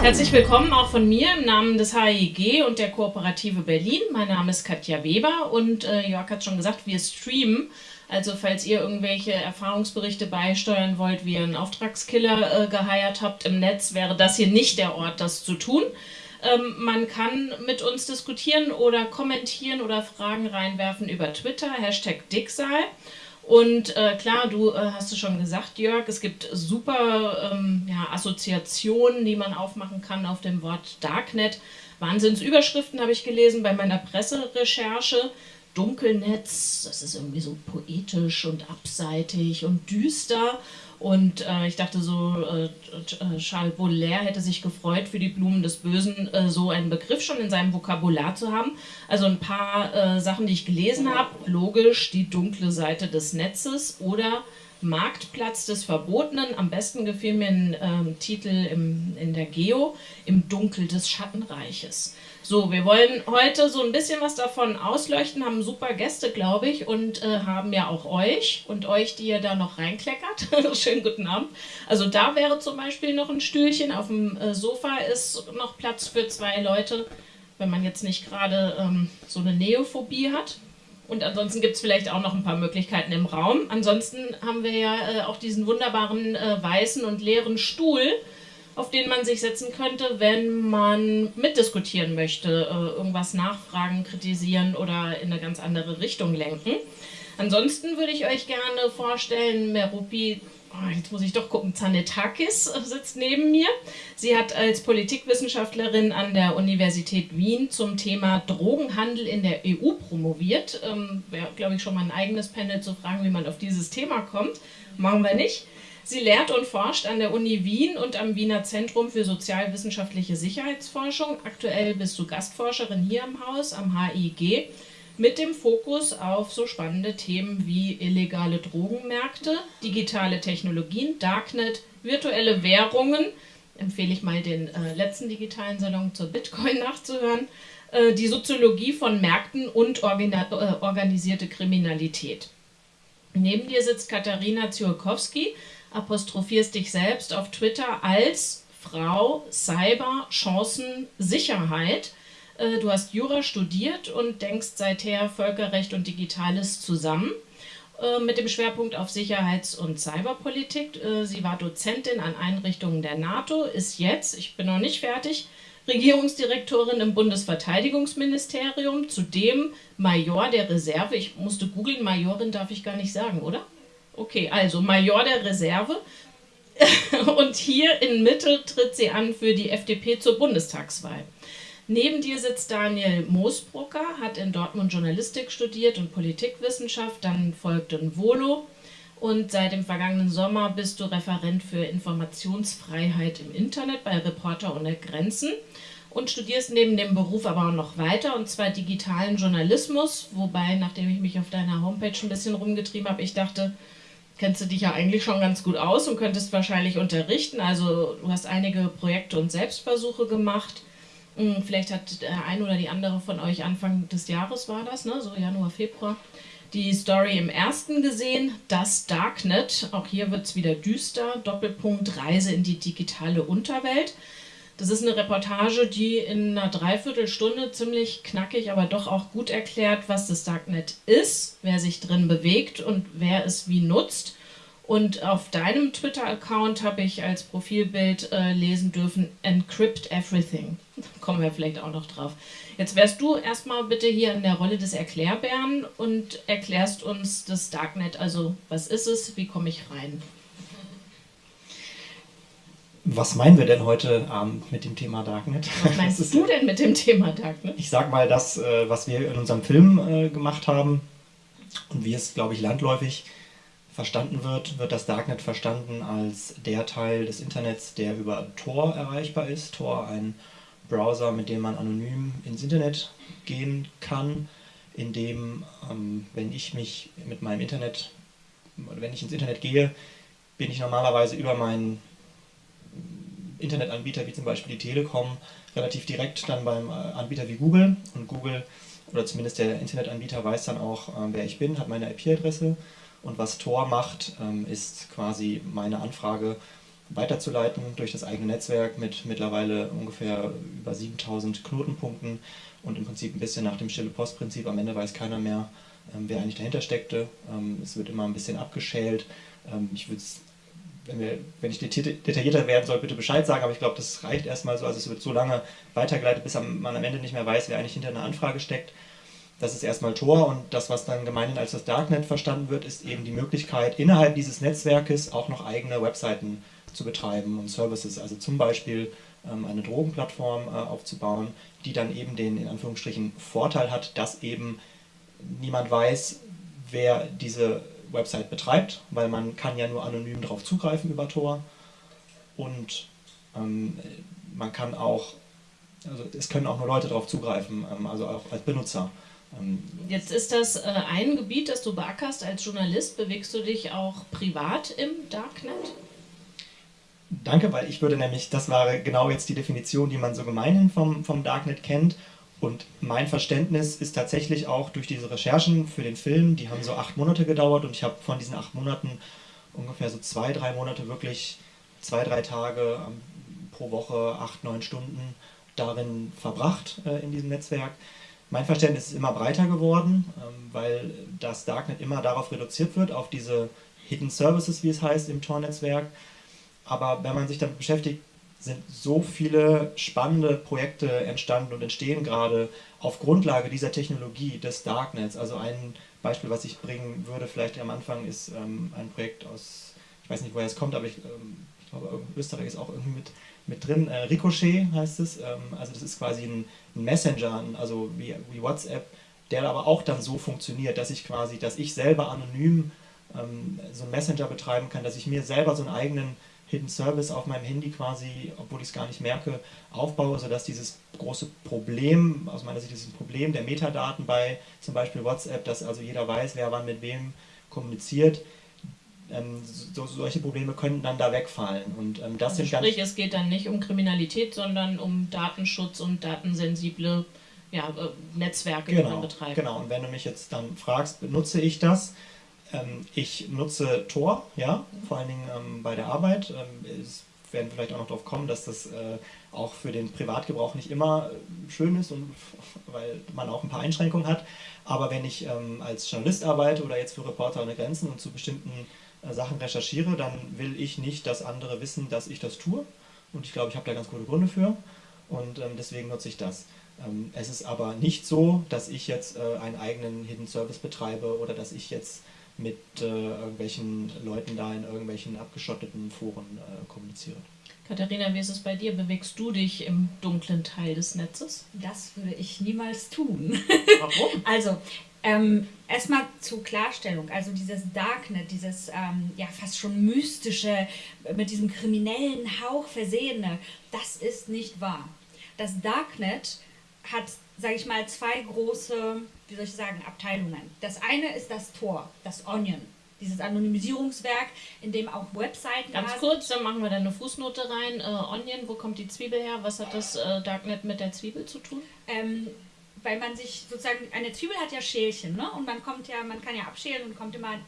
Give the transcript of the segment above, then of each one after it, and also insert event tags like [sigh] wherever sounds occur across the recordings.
Herzlich willkommen auch von mir im Namen des HIG und der Kooperative Berlin. Mein Name ist Katja Weber und äh, Jörg hat schon gesagt, wir streamen. Also falls ihr irgendwelche Erfahrungsberichte beisteuern wollt, wie ihr einen Auftragskiller äh, geheiert habt im Netz, wäre das hier nicht der Ort, das zu tun. Ähm, man kann mit uns diskutieren oder kommentieren oder Fragen reinwerfen über Twitter, Hashtag Dicksal. Und äh, klar, du äh, hast es schon gesagt, Jörg, es gibt super ähm, ja, Assoziationen, die man aufmachen kann auf dem Wort Darknet. Wahnsinnsüberschriften habe ich gelesen bei meiner Presserecherche. Dunkelnetz, das ist irgendwie so poetisch und abseitig und düster. Und äh, ich dachte so, äh, äh, Charles Baudelaire hätte sich gefreut, für die Blumen des Bösen äh, so einen Begriff schon in seinem Vokabular zu haben. Also ein paar äh, Sachen, die ich gelesen habe. Logisch, die dunkle Seite des Netzes oder Marktplatz des Verbotenen. Am besten gefiel mir ein ähm, Titel im, in der Geo, im Dunkel des Schattenreiches. So, wir wollen heute so ein bisschen was davon ausleuchten, haben super Gäste, glaube ich, und äh, haben ja auch euch und euch, die ihr da noch reinkleckert. [laughs] Schönen guten Abend. Also da wäre zum Beispiel noch ein Stühlchen, auf dem äh, Sofa ist noch Platz für zwei Leute, wenn man jetzt nicht gerade ähm, so eine Neophobie hat. Und ansonsten gibt es vielleicht auch noch ein paar Möglichkeiten im Raum. Ansonsten haben wir ja äh, auch diesen wunderbaren äh, weißen und leeren Stuhl, auf den man sich setzen könnte, wenn man mitdiskutieren möchte, äh, irgendwas nachfragen, kritisieren oder in eine ganz andere Richtung lenken. Ansonsten würde ich euch gerne vorstellen, Merupi oh, jetzt muss ich doch gucken, Zanetakis sitzt neben mir. Sie hat als Politikwissenschaftlerin an der Universität Wien zum Thema Drogenhandel in der EU promoviert. Ähm, Wäre, glaube ich, schon mal ein eigenes Panel zu fragen, wie man auf dieses Thema kommt. Machen wir nicht. Sie lehrt und forscht an der Uni Wien und am Wiener Zentrum für sozialwissenschaftliche Sicherheitsforschung. Aktuell bist du Gastforscherin hier im Haus am HIG mit dem Fokus auf so spannende Themen wie illegale Drogenmärkte, digitale Technologien, Darknet, virtuelle Währungen, empfehle ich mal den äh, letzten digitalen Salon zur Bitcoin [laughs] nachzuhören, äh, die Soziologie von Märkten und äh, organisierte Kriminalität. Neben dir sitzt Katharina Ziolkowski, apostrophierst dich selbst auf Twitter als Frau Cyber Chancen Sicherheit äh, du hast Jura studiert und denkst seither Völkerrecht und Digitales zusammen äh, mit dem Schwerpunkt auf Sicherheits- und Cyberpolitik. Äh, sie war Dozentin an Einrichtungen der NATO, ist jetzt, ich bin noch nicht fertig, Regierungsdirektorin im Bundesverteidigungsministerium, zudem Major der Reserve. Ich musste googeln, Majorin darf ich gar nicht sagen, oder? Okay, also Major der Reserve. [laughs] Und hier in Mitte tritt sie an für die FDP zur Bundestagswahl. Neben dir sitzt Daniel Moosbrucker, hat in Dortmund Journalistik studiert und Politikwissenschaft, dann folgte ein Volo und seit dem vergangenen Sommer bist du Referent für Informationsfreiheit im Internet bei Reporter ohne Grenzen und studierst neben dem Beruf aber auch noch weiter und zwar digitalen Journalismus, wobei, nachdem ich mich auf deiner Homepage ein bisschen rumgetrieben habe, ich dachte, kennst du dich ja eigentlich schon ganz gut aus und könntest wahrscheinlich unterrichten. Also du hast einige Projekte und Selbstversuche gemacht hm, vielleicht hat der ein oder die andere von euch Anfang des Jahres war das, ne? so Januar, Februar, die Story im ersten gesehen, das Darknet. Auch hier wird es wieder düster. Doppelpunkt Reise in die digitale Unterwelt. Das ist eine Reportage, die in einer Dreiviertelstunde ziemlich knackig, aber doch auch gut erklärt, was das Darknet ist, wer sich drin bewegt und wer es wie nutzt. Und auf deinem Twitter-Account habe ich als Profilbild äh, lesen dürfen, Encrypt Everything. Kommen wir vielleicht auch noch drauf. Jetzt wärst du erstmal bitte hier in der Rolle des Erklärbären und erklärst uns das Darknet. Also, was ist es? Wie komme ich rein? Was meinen wir denn heute Abend mit dem Thema Darknet? Was meinst [laughs] du denn mit dem Thema Darknet? Ich sag mal das, äh, was wir in unserem Film äh, gemacht haben und wie es, glaube ich, landläufig verstanden wird, wird das Darknet verstanden als der Teil des Internets, der über Tor erreichbar ist. Tor ein Browser, mit dem man anonym ins Internet gehen kann, in dem, ähm, wenn ich mich mit meinem Internet, wenn ich ins Internet gehe, bin ich normalerweise über meinen Internetanbieter, wie zum Beispiel die Telekom, relativ direkt dann beim äh, Anbieter wie Google und Google oder zumindest der Internetanbieter weiß dann auch, äh, wer ich bin, hat meine IP-Adresse und was Tor macht, ähm, ist quasi meine Anfrage weiterzuleiten durch das eigene Netzwerk mit mittlerweile ungefähr über 7000 Knotenpunkten und im Prinzip ein bisschen nach dem stille Postprinzip. Am Ende weiß keiner mehr, ähm, wer eigentlich dahinter steckte. Ähm, es wird immer ein bisschen abgeschält. Ähm, ich würde wenn, wir, wenn ich detaillierter werden soll, bitte Bescheid sagen, aber ich glaube, das reicht erstmal so. Also es wird so lange weitergeleitet, bis man am Ende nicht mehr weiß, wer eigentlich hinter einer Anfrage steckt. Das ist erstmal Tor und das, was dann gemeinhin als das Darknet verstanden wird, ist eben die Möglichkeit, innerhalb dieses Netzwerkes auch noch eigene Webseiten zu betreiben und Services. Also zum Beispiel ähm, eine Drogenplattform äh, aufzubauen, die dann eben den in Anführungsstrichen Vorteil hat, dass eben niemand weiß, wer diese Website betreibt, weil man kann ja nur anonym darauf zugreifen über Tor und ähm, man kann auch, also es können auch nur Leute darauf zugreifen, ähm, also auch als Benutzer. Ähm, Jetzt ist das äh, ein Gebiet, das du beackerst als Journalist. Bewegst du dich auch privat im Darknet? Danke, weil ich würde nämlich, das war genau jetzt die Definition, die man so gemeinhin vom, vom Darknet kennt. Und mein Verständnis ist tatsächlich auch durch diese Recherchen für den Film, die haben so acht Monate gedauert und ich habe von diesen acht Monaten ungefähr so zwei, drei Monate wirklich zwei, drei Tage pro Woche, acht, neun Stunden darin verbracht äh, in diesem Netzwerk. Mein Verständnis ist immer breiter geworden, ähm, weil das Darknet immer darauf reduziert wird, auf diese Hidden Services, wie es heißt, im Tor-Netzwerk. Aber wenn man sich damit beschäftigt, sind so viele spannende Projekte entstanden und entstehen gerade auf Grundlage dieser Technologie des Darknets. Also ein Beispiel, was ich bringen würde, vielleicht am Anfang, ist ähm, ein Projekt aus, ich weiß nicht, woher es kommt, aber ich, ähm, ich glaube, Österreich ist auch irgendwie mit, mit drin. Äh, Ricochet heißt es. Ähm, also das ist quasi ein, ein Messenger, also wie, wie, WhatsApp, der aber auch dann so funktioniert, dass ich quasi, dass ich selber anonym ähm, so einen Messenger betreiben kann, dass ich mir selber so einen eigenen Hidden Service auf meinem Handy quasi, obwohl ich es gar nicht merke, aufbaue, sodass dieses große Problem, aus meiner Sicht dieses Problem der Metadaten bei zum Beispiel WhatsApp, dass also jeder weiß, wer wann mit wem kommuniziert, ähm, so, solche Probleme können dann da wegfallen. Und ähm, das also sind sprich, es geht dann nicht um Kriminalität, sondern um Datenschutz und datensensible ja, äh, Netzwerke, genau, die man betreibt. Genau, und wenn du mich jetzt dann fragst, benutze ich das? Ähm, ich nutze Tor, ja, vor allen Dingen ähm, bei der Arbeit. Ähm, es werden vielleicht auch noch darauf kommen, dass das äh, auch für den Privatgebrauch nicht immer äh, schön ist und [laughs] weil man auch ein paar Einschränkungen hat. Aber wenn ich als Journalist arbeite oder jetzt für Reporter ohne Grenzen und zu bestimmten äh, Sachen recherchiere, dann will ich nicht, dass andere wissen, dass ich das tue. Und ich glaube, ich habe da ganz gute Gründe für. Und deswegen nutze ich das. Es ist aber nicht so, dass ich jetzt einen eigenen Hidden Service betreibe oder dass ich jetzt mit äh, irgendwelchen Leuten da in irgendwelchen abgeschotteten Foren äh, kommuniziere. Katharina, wie ist es bei dir? Bewegst du dich im dunklen Teil des Netzes? Das würde ich niemals tun. Warum? [laughs] also, ähm, erstmal zur Klarstellung, also dieses Darknet, dieses ähm, ja fast schon mystische, mit diesem kriminellen Hauch versehene, das ist nicht wahr. Das Darknet hat, sage ich mal, zwei große wie soll ich sagen, Abteilungen. Das eine ist das Tor, das Onion, dieses Anonymisierungswerk, in dem auch Webseiten. Ganz kurz, dann machen wir da eine Fußnote rein. Äh, Onion, wo kommt die Zwiebel her? Was hat das äh, Darknet mit der Zwiebel zu tun? Ähm, weil man sich sozusagen, eine Zwiebel hat ja Schälchen, ne? Und man kommt ja, man kann ja abschälen und kommt immer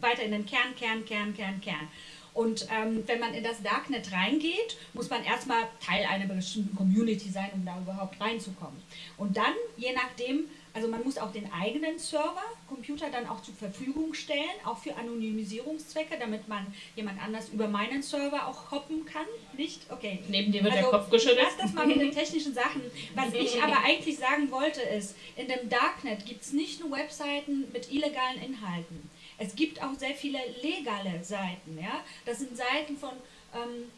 weiter in den Kern, Kern, Kern, Kern, Kern. Und ähm, wenn man in das Darknet reingeht, muss man erstmal Teil einer bestimmten Community sein, um da überhaupt reinzukommen. Und dann, je nachdem, also man muss auch den eigenen Server, Computer dann auch zur Verfügung stellen, auch für Anonymisierungszwecke, damit man jemand anders über meinen Server auch hoppen kann. Nicht? Okay. Neben dir wird also, der Kopf geschüttelt. Lass das mal mit den [laughs] technischen Sachen. Was ich aber eigentlich sagen wollte ist, in dem Darknet gibt es nicht nur Webseiten mit illegalen Inhalten. Es gibt auch sehr viele legale Seiten. Ja? Das sind Seiten von... Ähm,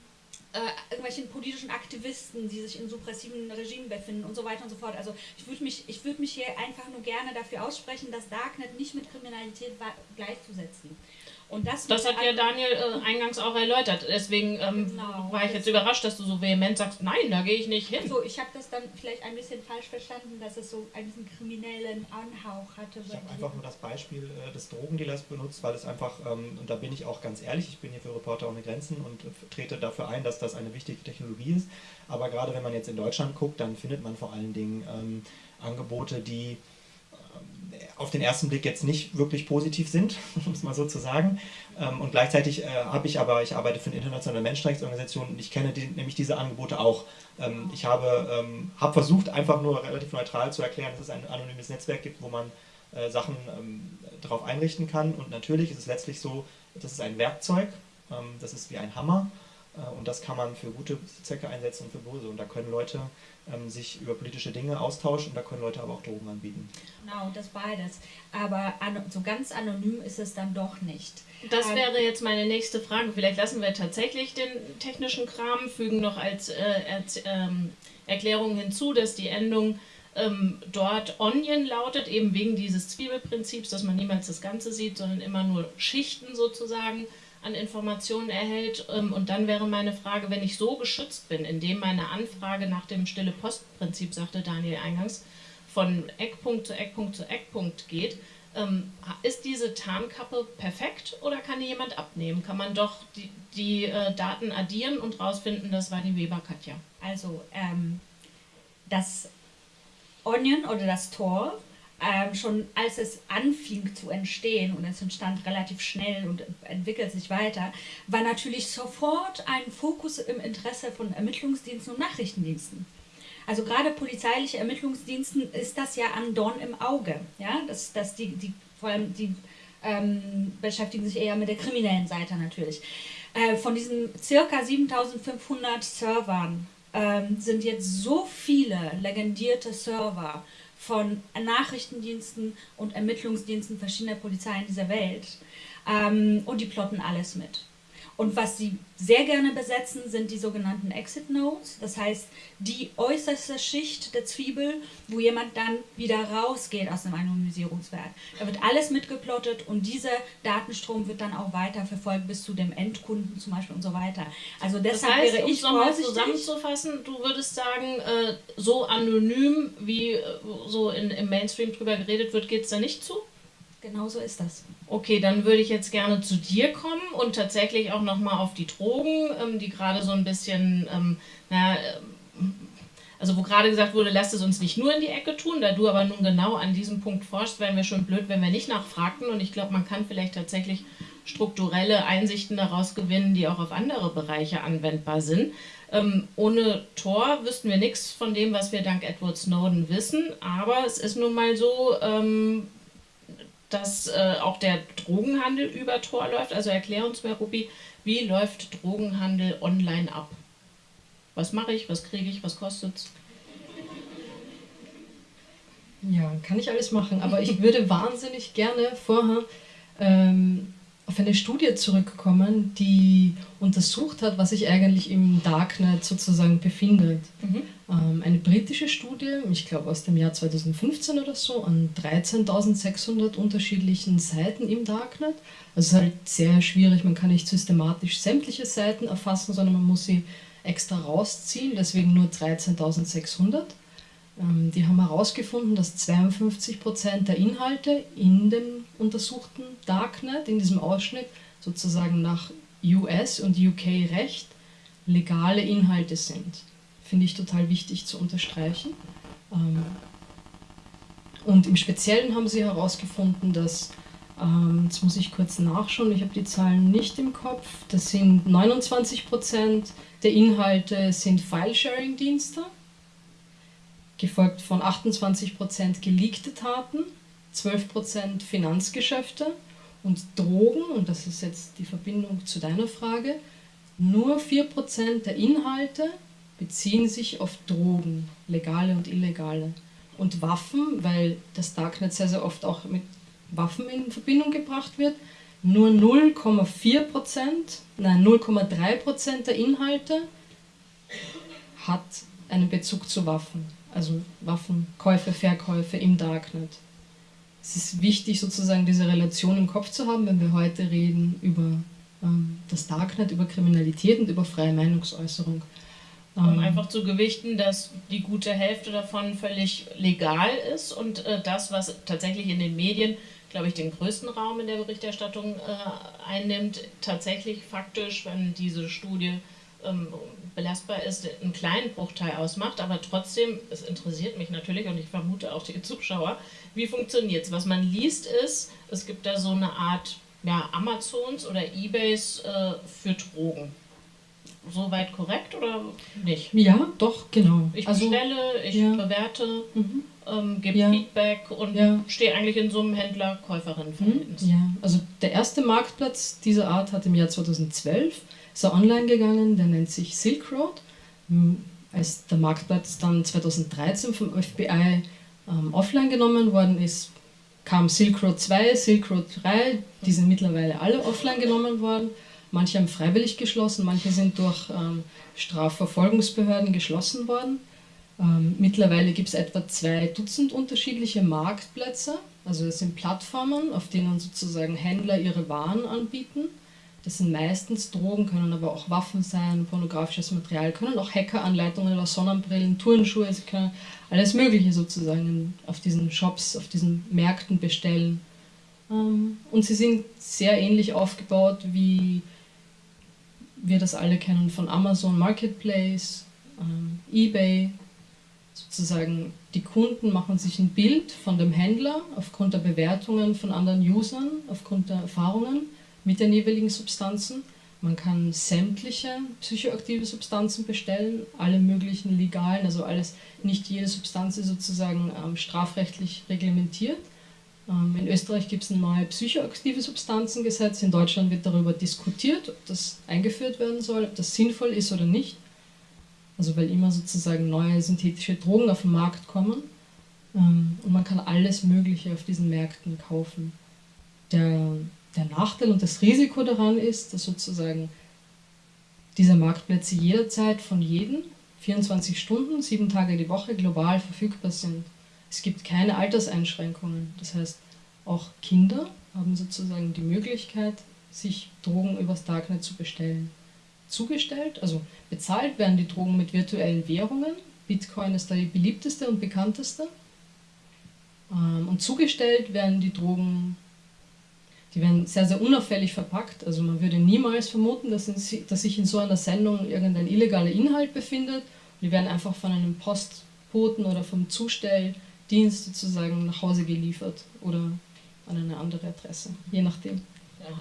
äh, irgendwelchen politischen Aktivisten, die sich in suppressiven Regimen befinden und so weiter und so fort. Also ich würde mich, würd mich hier einfach nur gerne dafür aussprechen, das Darknet nicht mit Kriminalität gleichzusetzen. Und das, das hat ja Daniel äh, eingangs auch erläutert. Deswegen ähm, genau. war ich jetzt überrascht, dass du so vehement sagst, nein, da gehe ich nicht hin. So, ich habe das dann vielleicht ein bisschen falsch verstanden, dass es so einen kriminellen Anhauch hatte. Ich habe einfach nur das Beispiel äh, des Drogendealers benutzt, weil es einfach, ähm, und da bin ich auch ganz ehrlich, ich bin hier für Reporter ohne Grenzen und äh, trete dafür ein, dass das eine wichtige Technologie ist. Aber gerade wenn man jetzt in Deutschland guckt, dann findet man vor allen Dingen ähm, Angebote, die auf den ersten Blick jetzt nicht wirklich positiv sind, [laughs] um es mal so zu sagen. Ähm, und gleichzeitig äh, habe ich aber, ich arbeite für eine internationale Menschenrechtsorganisation und ich kenne die, nämlich diese Angebote auch. Ähm, ich habe ähm, hab versucht, einfach nur relativ neutral zu erklären, dass es ein anonymes Netzwerk gibt, wo man äh, Sachen darauf einrichten kann. Und natürlich ist es letztlich so, das ist ein Werkzeug, das ist wie ein Hammer äh, und das kann man für gute Zwecke einsetzen und für böse. Und da können Leute ähm, sich über politische Dinge austauschen und da können Leute aber auch Drogen anbieten. Genau, das beides. Aber so ganz anonym ist es dann doch nicht. Das ähm, wäre jetzt meine nächste Frage. Vielleicht lassen wir tatsächlich den technischen Kram, fügen noch als äh, ähm, Erklärung hinzu, dass die Endung ähm, dort Onion lautet, eben wegen dieses Zwiebelprinzips, dass man niemals das Ganze sieht, sondern immer nur Schichten sozusagen an Informationen erhält. Ähm, und dann wäre meine Frage, wenn ich so geschützt bin, indem meine Anfrage nach dem stille Postprinzip, sagte Daniel eingangs, von Eckpunkt zu Eckpunkt zu Eckpunkt geht, ähm, ist diese Tarnkappe perfekt oder kann die jemand abnehmen? Kann man doch die, die äh, Daten addieren und rausfinden, das war die Weber-Katja? Also ähm, das Onion oder das Tor ähm, schon als es anfing zu entstehen und es entstand relativ schnell und entwickelt sich weiter, war natürlich sofort ein Fokus im Interesse von Ermittlungsdiensten und Nachrichtendiensten. Also gerade polizeiliche Ermittlungsdiensten ist das ja ein Dorn im Auge. Ja? Das, das die, die, vor allem die ähm, beschäftigen sich eher mit der kriminellen Seite natürlich. Äh, von diesen circa 7500 Servern ähm, sind jetzt so viele legendierte Server von Nachrichtendiensten und Ermittlungsdiensten verschiedener Polizeien dieser Welt. Ähm, und die plotten alles mit. Und was sie sehr gerne besetzen, sind die sogenannten Exit Nodes, das heißt die äußerste Schicht der Zwiebel, wo jemand dann wieder rausgeht aus dem Anonymisierungswerk. Da wird alles mitgeplottet und dieser Datenstrom wird dann auch weiter verfolgt bis zu dem Endkunden zum Beispiel und so weiter. Also deshalb das heißt, wäre ich um es nochmal zusammenzufassen, du würdest sagen, äh, so anonym wie äh, so in, im Mainstream drüber geredet wird, geht es da nicht zu? Genau so ist das. Okay, dann würde ich jetzt gerne zu dir kommen und tatsächlich auch nochmal auf die Drogen, ähm, die gerade so ein bisschen, ähm, naja, ähm, also wo gerade gesagt wurde, lasst es uns nicht nur in die Ecke tun, da du aber nun genau an diesem Punkt forschst, wären wir schon blöd, wenn wir nicht nachfragten und ich glaube, man kann vielleicht tatsächlich strukturelle Einsichten daraus gewinnen, die auch auf andere Bereiche anwendbar sind. Ähm, ohne Tor wüssten wir nichts von dem, was wir dank Edward Snowden wissen, aber es ist nun mal so, ähm, dass äh, auch der Drogenhandel über Tor läuft. Also erklär uns mal, Ruby, wie läuft Drogenhandel online ab? Was mache ich, was kriege ich, was kostet es? Ja, kann ich alles machen, aber ich würde [laughs] wahnsinnig gerne vorher ähm, auf eine Studie zurückkommen, die untersucht hat, was sich eigentlich im Darknet sozusagen befindet. Mhm. Ähm, eine britische Studie, ich glaube aus dem Jahr 2015 oder so, an 13.600 unterschiedlichen Seiten im Darknet. Also es ist halt sehr schwierig, man kann nicht systematisch sämtliche Seiten erfassen, sondern man muss sie extra rausziehen, deswegen nur 13.600. Ähm, die haben herausgefunden, dass 52% der Inhalte in dem untersuchten Darknet, in diesem Ausschnitt, sozusagen nach US- und UK-Recht legale Inhalte sind. Finde ich total wichtig zu unterstreichen. Ähm, und im Speziellen haben sie herausgefunden, dass, ähm, jetzt muss ich kurz nachschauen, ich habe die Zahlen nicht im Kopf, das sind 29% der Inhalte sind File-Sharing-Dienste gefolgt von 28% geleakte Taten, 12% Finanzgeschäfte und Drogen, und das ist jetzt die Verbindung zu deiner Frage, nur 4% der Inhalte beziehen sich auf Drogen, legale und illegale. Und Waffen, weil das Darknet sehr, sehr oft auch mit Waffen in Verbindung gebracht wird, nur 0,4%, nein 0,3% der Inhalte hat einen Bezug zu Waffen also Waffenkäufe, Verkäufe im Darknet. Es ist wichtig, sozusagen diese Relation im Kopf zu haben, wenn wir heute reden über ähm, das Darknet, über Kriminalität und über freie Meinungsäußerung. Um ähm, einfach zu gewichten, dass die gute Hälfte davon völlig legal ist und äh, das, was tatsächlich in den Medien, glaube ich, den größten Raum in der Berichterstattung äh, einnimmt, tatsächlich faktisch, wenn diese Studie ähm, belastbar ist, einen kleinen Bruchteil ausmacht, aber trotzdem, es interessiert mich natürlich und ich vermute auch die [laughs] Zuschauer, wie funktioniert es? Was man liest ist, es gibt da so eine Art ja, Amazons oder Ebays äh, für Drogen. Soweit korrekt oder nicht? Ja, doch, genau. Ich also, bestelle, ich ja. bewerte, mhm. ähm, gebe ja. Feedback und ja. stehe eigentlich in so einem Händler-Käuferinnen-Verhältnis. Mhm. Ja, also der erste Marktplatz dieser Art hat im Jahr 2012 ist er online gegangen, der nennt sich Silk Road. Hm, als der Marktplatz dann 2013 vom FBI ähm, offline genommen worden ist, kam Silk Road 2, Silk Road 3, die sind mittlerweile alle offline genommen worden. Manche haben freiwillig geschlossen, manche sind durch ähm, Strafverfolgungsbehörden geschlossen worden. Ähm, mittlerweile gibt es etwa zwei Dutzend unterschiedliche Marktplätze. Also es sind Plattformen, auf denen sozusagen Händler ihre Waren anbieten. Das sind meistens Drogen, können aber auch Waffen sein, pornografisches Material, können auch Hackeranleitungen oder Sonnenbrillen, Turnschuhe, sie können alles Mögliche sozusagen auf diesen Shops, auf diesen Märkten bestellen. Ähm, und sie sind sehr ähnlich aufgebaut, wie wir das alle kennen von Amazon Marketplace, ähm, eBay. Sozusagen die Kunden machen sich ein Bild von dem Händler aufgrund der Bewertungen von anderen Usern, aufgrund der Erfahrungen mit den jeweiligen Substanzen. Man kann sämtliche psychoaktive Substanzen bestellen, alle möglichen legalen, also alles, nicht jede Substanz ist sozusagen ähm, strafrechtlich reglementiert. Ähm, in Österreich gibt es ein neues psychoaktive Substanzengesetz, in Deutschland wird darüber diskutiert, ob das eingeführt werden soll, ob das sinnvoll ist oder nicht. Also weil immer sozusagen neue synthetische Drogen auf den Markt kommen ähm, und man kann alles Mögliche auf diesen Märkten kaufen. Der der Nachteil und das Risiko daran ist, dass sozusagen diese Marktplätze jederzeit von jedem 24 Stunden, sieben Tage die Woche global verfügbar sind. Es gibt keine Alterseinschränkungen. Das heißt, auch Kinder haben sozusagen die Möglichkeit, sich Drogen übers Darknet zu bestellen. Zugestellt, also bezahlt werden die Drogen mit virtuellen Währungen. Bitcoin ist da die beliebteste und bekannteste. Ähm, und zugestellt werden die Drogen die werden sehr, sehr unauffällig verpackt. Also man würde niemals vermuten, dass, in, dass sich in so einer Sendung irgendein illegaler Inhalt befindet. Die werden einfach von einem Postboten oder vom Zustelldienst sozusagen nach Hause geliefert oder an eine andere Adresse, je nachdem.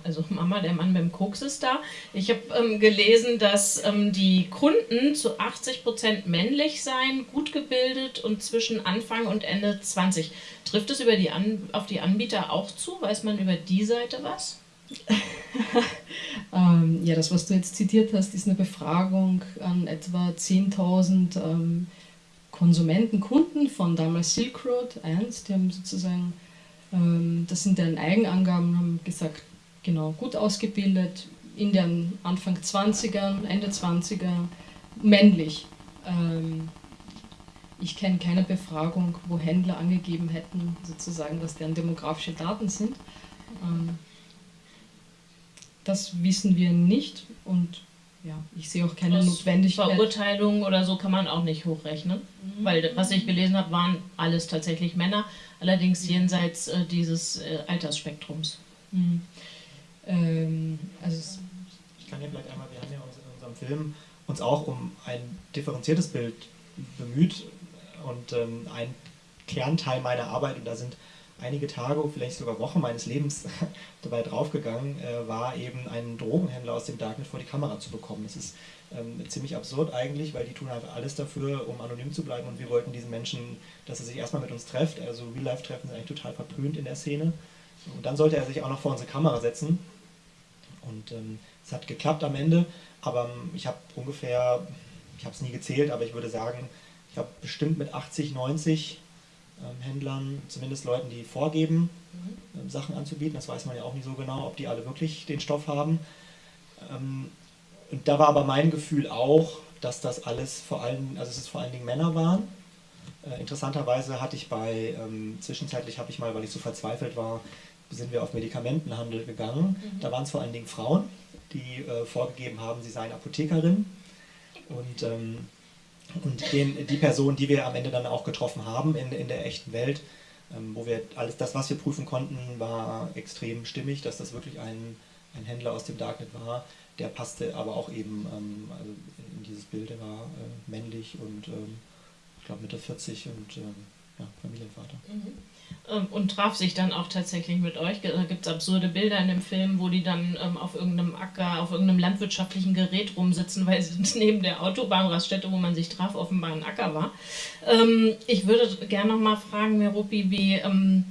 Also Mama, der Mann beim Koks ist da. Ich habe ähm, gelesen, dass ähm, die Kunden zu 80 Prozent männlich seien, gut gebildet und zwischen Anfang und Ende 20. Trifft es über die An auf die Anbieter auch zu? Weiß man über die Seite was? [laughs] ähm, ja, das, was du jetzt zitiert hast, ist eine Befragung an etwa 10.000 ähm, Konsumenten, Kunden von damals Silk Road 1. Die haben sozusagen, ähm, das sind deren Eigenangaben, haben gesagt, genau, gut ausgebildet, in den Anfang 20ern, Ende 20er, männlich. Ähm, ich kenne keine Befragung, wo Händler angegeben hätten, sozusagen, was deren demografische Daten sind. Ähm, das wissen wir nicht und ja, ich sehe auch keine Notwendigkeit. Verurteilung oder so kann man auch nicht hochrechnen, mhm. weil was ich gelesen habe, waren alles tatsächlich Männer, allerdings jenseits äh, dieses äh, Altersspektrums. Mhm. Ähm, also ich kann ja vielleicht einmal, wir haben ja uns in unserem Film uns auch um ein differenziertes Bild bemüht und ähm, ein Kernteil meiner Arbeit, und da sind einige Tage, vielleicht sogar Wochen meines Lebens [laughs] dabei draufgegangen, äh, war eben einen Drogenhändler aus dem Darknet vor die Kamera zu bekommen. Das ist ähm, ziemlich absurd eigentlich, weil die tun halt alles dafür, um anonym zu bleiben und wir wollten diesen Menschen, dass er sich erstmal mit uns trefft. Also Real-Life-Treffen sind eigentlich total verpönt in der Szene. Und dann sollte er sich auch noch vor unsere Kamera setzen. Und ähm, es hat geklappt am Ende, aber ähm, ich habe ungefähr, ich habe es nie gezählt, aber ich würde sagen, ich habe bestimmt mit 80, 90 ähm, Händlern, zumindest Leuten, die vorgeben, mhm. ähm, Sachen anzubieten. Das weiß man ja auch nicht so genau, ob die alle wirklich den Stoff haben. Ähm, und da war aber mein Gefühl auch, dass das alles vor allem, also es vor allen Dingen Männer waren äh, interessanterweise hatte ich bei, zwischenzeitlich habe ich mal, weil ich so verzweifelt war, sind wir auf Medikamentenhandel gegangen. Mhm. Da waren es vor allen Dingen Frauen, die äh, vorgegeben haben, sie seien Apothekerin. Und, ähm, und den, die Person, die wir am Ende dann auch getroffen haben in, in der echten Welt, ähm, wo wir alles das, was wir prüfen konnten, war extrem stimmig, dass das wirklich ein ein Händler aus dem Darknet war. Der passte aber auch eben ähm, also in dieses Bild. Er war äh, männlich und ähm, ich glaube Mitte 40 und ähm, ja, Familienvater. Mhm. Ähm, und traf sich dann auch tatsächlich mit euch. Da gibt es absurde Bilder in dem Film, wo die dann ähm, auf irgendeinem Acker, auf irgendeinem landwirtschaftlichen Gerät rumsitzen, weil sie [laughs] neben der Autobahnraststätte, wo man sich traf, offenbar ein Acker war. Ähm, ich würde gerne noch mal fragen, Merupi, wie ähm,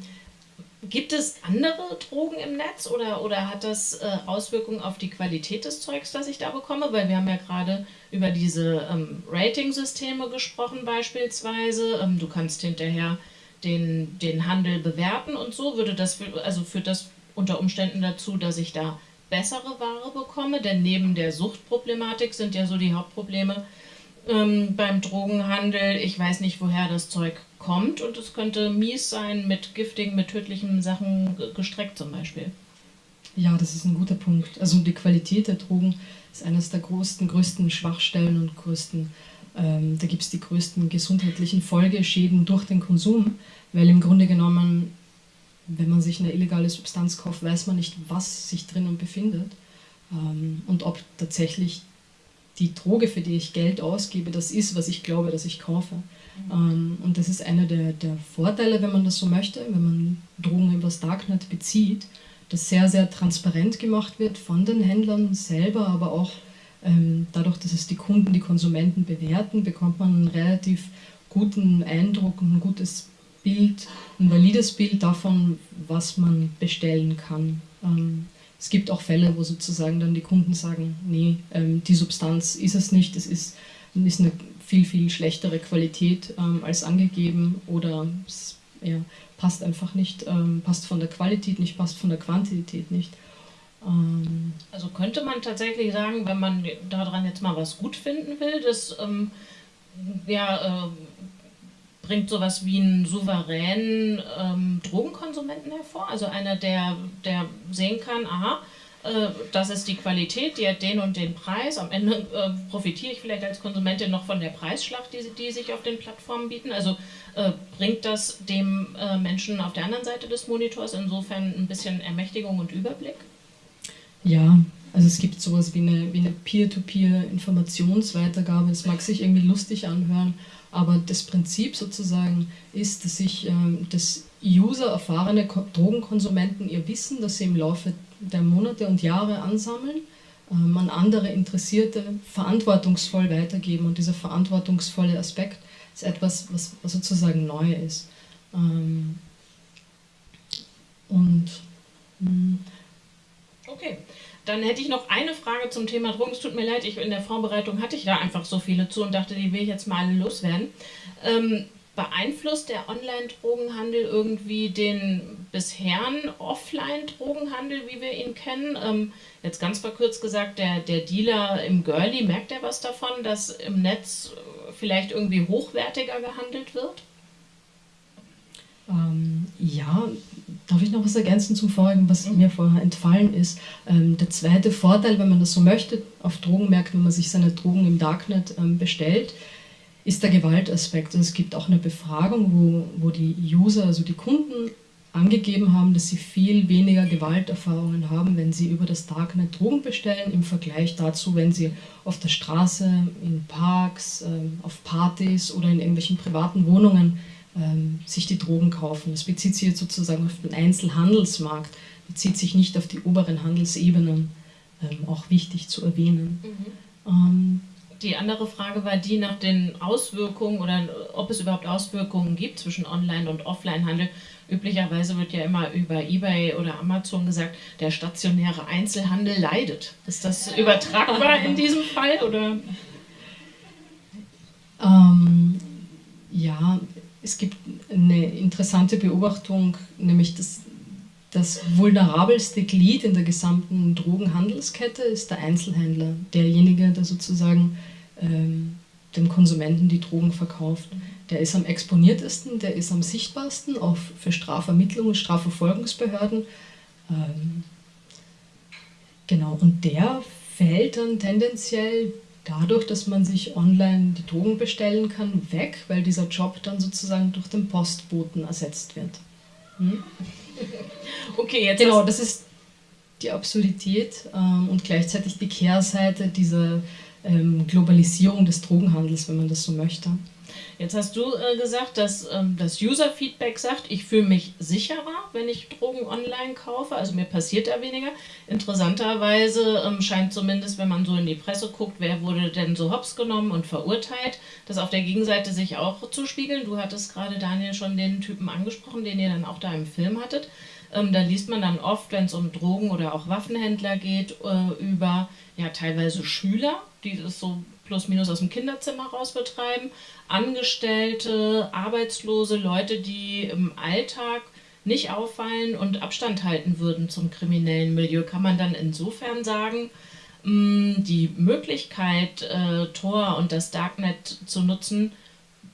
Gibt es andere Drogen im Netz oder, oder hat das äh, Auswirkungen auf die Qualität des Zeugs, das ich da bekomme? Weil wir haben ja gerade über diese ähm, Rating-Systeme gesprochen beispielsweise. Ähm, du kannst hinterher den, den Handel bewerten und so. Würde das, für, also führt das unter Umständen dazu, dass ich da bessere Ware bekomme? Denn neben der Suchtproblematik sind ja so die Hauptprobleme ähm, beim Drogenhandel. Ich weiß nicht, woher das Zeug kommt und es könnte mies sein, mit giftigen, mit tödlichen Sachen gestreckt zum Beispiel. Ja, das ist ein guter Punkt. Also die Qualität der Drogen ist eines der größten, größten Schwachstellen und größten, ähm, da gibt es die größten gesundheitlichen Folgeschäden durch den Konsum, weil im Grunde genommen, wenn man sich eine illegale Substanz kauft, weiß man nicht, was sich drinnen befindet ähm, und ob tatsächlich die Droge, für die ich Geld ausgebe, das ist, was ich glaube, dass ich kaufe. Ähm, und das ist einer der, der Vorteile, wenn man das so möchte, wenn man Drogen übers Darknet bezieht, dass sehr, sehr transparent gemacht wird von den Händlern selber, aber auch dadurch, dass es die Kunden, die Konsumenten bewerten, bekommt man einen relativ guten Eindruck und ein gutes Bild, ein valides Bild davon, was man bestellen kann. Ähm, es gibt auch Fälle, wo sozusagen dann die Kunden sagen, nee, ähm, die Substanz ist es nicht, es ist, eine viel, viel schlechtere Qualität ähm, als angegeben oder es passt einfach nicht, ähm, passt von der Qualität nicht, passt von der Quantität nicht. Ähm also könnte man tatsächlich sagen, wenn man daran jetzt mal was gut finden will, das ähm, ja, äh, bringt sowas wie einen souveränen ähm, Drogenkonsumenten hervor, also einer, der, der sehen kann, aha, äh, das ist die Qualität, die hat den und den Preis. Am Ende äh, profitiere ich vielleicht als Konsumentin noch von der Preisschlacht, die, die sich auf den Plattformen bieten. Also äh, bringt das dem äh, Menschen auf der anderen Seite des Monitors insofern ein bisschen Ermächtigung und Überblick? Ja, also es gibt sowas wie eine, wie eine Peer-to-Peer-Informationsweitergabe. Es mag sich irgendwie lustig anhören, aber das Prinzip sozusagen ist, dass sich ähm, das User, erfahrene Drogenkonsumenten ihr Wissen, das sie im Laufe der Monate und Jahre ansammeln, ähm, an andere Interessierte verantwortungsvoll weitergeben. Und dieser verantwortungsvolle Aspekt ist etwas, was, was sozusagen neu ist. Ähm, und mh, hm. Dann hätte ich noch eine Frage zum Thema Drogen. Es tut mir leid, ich, in der Vorbereitung hatte ich da einfach so viele zu und dachte, die will ich jetzt mal loswerden. Ähm, beeinflusst der Online-Drogenhandel irgendwie den bisherigen Offline-Drogenhandel, wie wir ihn kennen? Ähm, jetzt ganz verkürzt gesagt, der, der Dealer im Girlie, merkt er was davon, dass im Netz vielleicht irgendwie hochwertiger gehandelt wird? Ähm, ja, darf ich noch was ergänzen zum vorigen, was mir vorher entfallen ist? Ähm, der zweite Vorteil, wenn man das so möchte, auf Drogenmärkten, wenn man sich seine Drogen im Darknet ähm, bestellt, ist der Gewaltaspekt. Also es gibt auch eine Befragung, wo, wo die User, also die Kunden, angegeben haben, dass sie viel weniger Gewalterfahrungen haben, wenn sie über das Darknet Drogen bestellen, im Vergleich dazu, wenn sie auf der Straße, in Parks, ähm, auf Partys oder in irgendwelchen privaten Wohnungen sich die Drogen kaufen. Das bezieht sich jetzt sozusagen auf den Einzelhandelsmarkt, bezieht sich nicht auf die oberen Handelsebenen, ähm, auch wichtig zu erwähnen. Mhm. Die andere Frage war die nach den Auswirkungen oder ob es überhaupt Auswirkungen gibt zwischen Online- und Offline-Handel. Üblicherweise wird ja immer über eBay oder Amazon gesagt, der stationäre Einzelhandel leidet. Ist das übertragbar in diesem Fall oder? Ähm, ja, es gibt eine interessante Beobachtung, nämlich dass das vulnerabelste Glied in der gesamten Drogenhandelskette ist der Einzelhändler, derjenige, der sozusagen ähm, dem Konsumenten die Drogen verkauft. Der ist am exponiertesten, der ist am sichtbarsten auch für Strafvermittlung und Strafverfolgungsbehörden. Ähm, genau, und der fällt dann tendenziell dadurch, dass man sich online die Drogen bestellen kann, weg, weil dieser Job dann sozusagen durch den Postboten ersetzt wird. Hm? [laughs] Okay, jetzt. Genau, das ist die Absurdität ähm, und gleichzeitig die Kehrseite dieser ähm, Globalisierung des Drogenhandels, wenn man das so möchte. Jetzt hast du äh, gesagt, dass ähm, das User-Feedback sagt, ich fühle mich sicherer, wenn ich Drogen online kaufe. Also mir passiert da weniger. Interessanterweise ähm, scheint zumindest, wenn man so in die Presse guckt, wer wurde denn so hops genommen und verurteilt, das auf der Gegenseite sich auch zu spiegeln. Du hattest gerade, Daniel, schon den Typen angesprochen, den ihr dann auch da im Film hattet. Ähm, da liest man dann oft, wenn es um Drogen- oder auch Waffenhändler geht, äh, über ja teilweise Schüler, die das so plus minus aus dem Kinderzimmer raus betreiben, Angestellte, Arbeitslose, Leute, die im Alltag nicht auffallen und Abstand halten würden zum kriminellen Milieu, kann man dann insofern sagen, mm, die Möglichkeit, äh, Tor und das Darknet zu nutzen,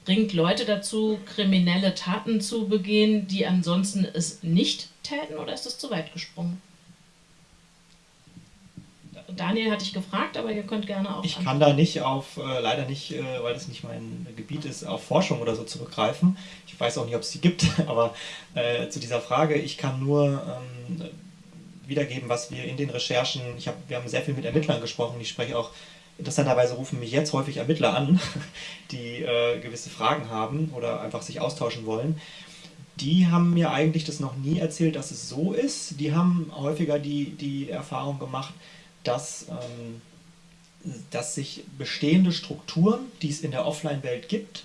bringt Leute dazu, kriminelle Taten zu begehen, die ansonsten es nicht täten, oder ist das zu weit gesprungen? Daniel hatte ich gefragt, aber ihr könnt gerne auch. Ich kann da nicht auf, äh, leider nicht, äh, weil das nicht mein Gebiet ist, auf Forschung oder so zurückgreifen. Ich weiß auch nicht, ob es die gibt, [laughs] aber äh, zu dieser Frage, ich kann nur ähm, wiedergeben, was wir in den Recherchen, ich hab, wir haben sehr viel mit Ermittlern gesprochen, ich spreche auch, interessanterweise rufen mich jetzt häufig Ermittler an, [laughs] die äh, gewisse Fragen haben oder einfach sich austauschen wollen die haben mir eigentlich das noch nie erzählt, dass es so ist. Die haben häufiger die, die Erfahrung gemacht, dass, ähm, dass sich bestehende Strukturen, die es in der Offline-Welt gibt,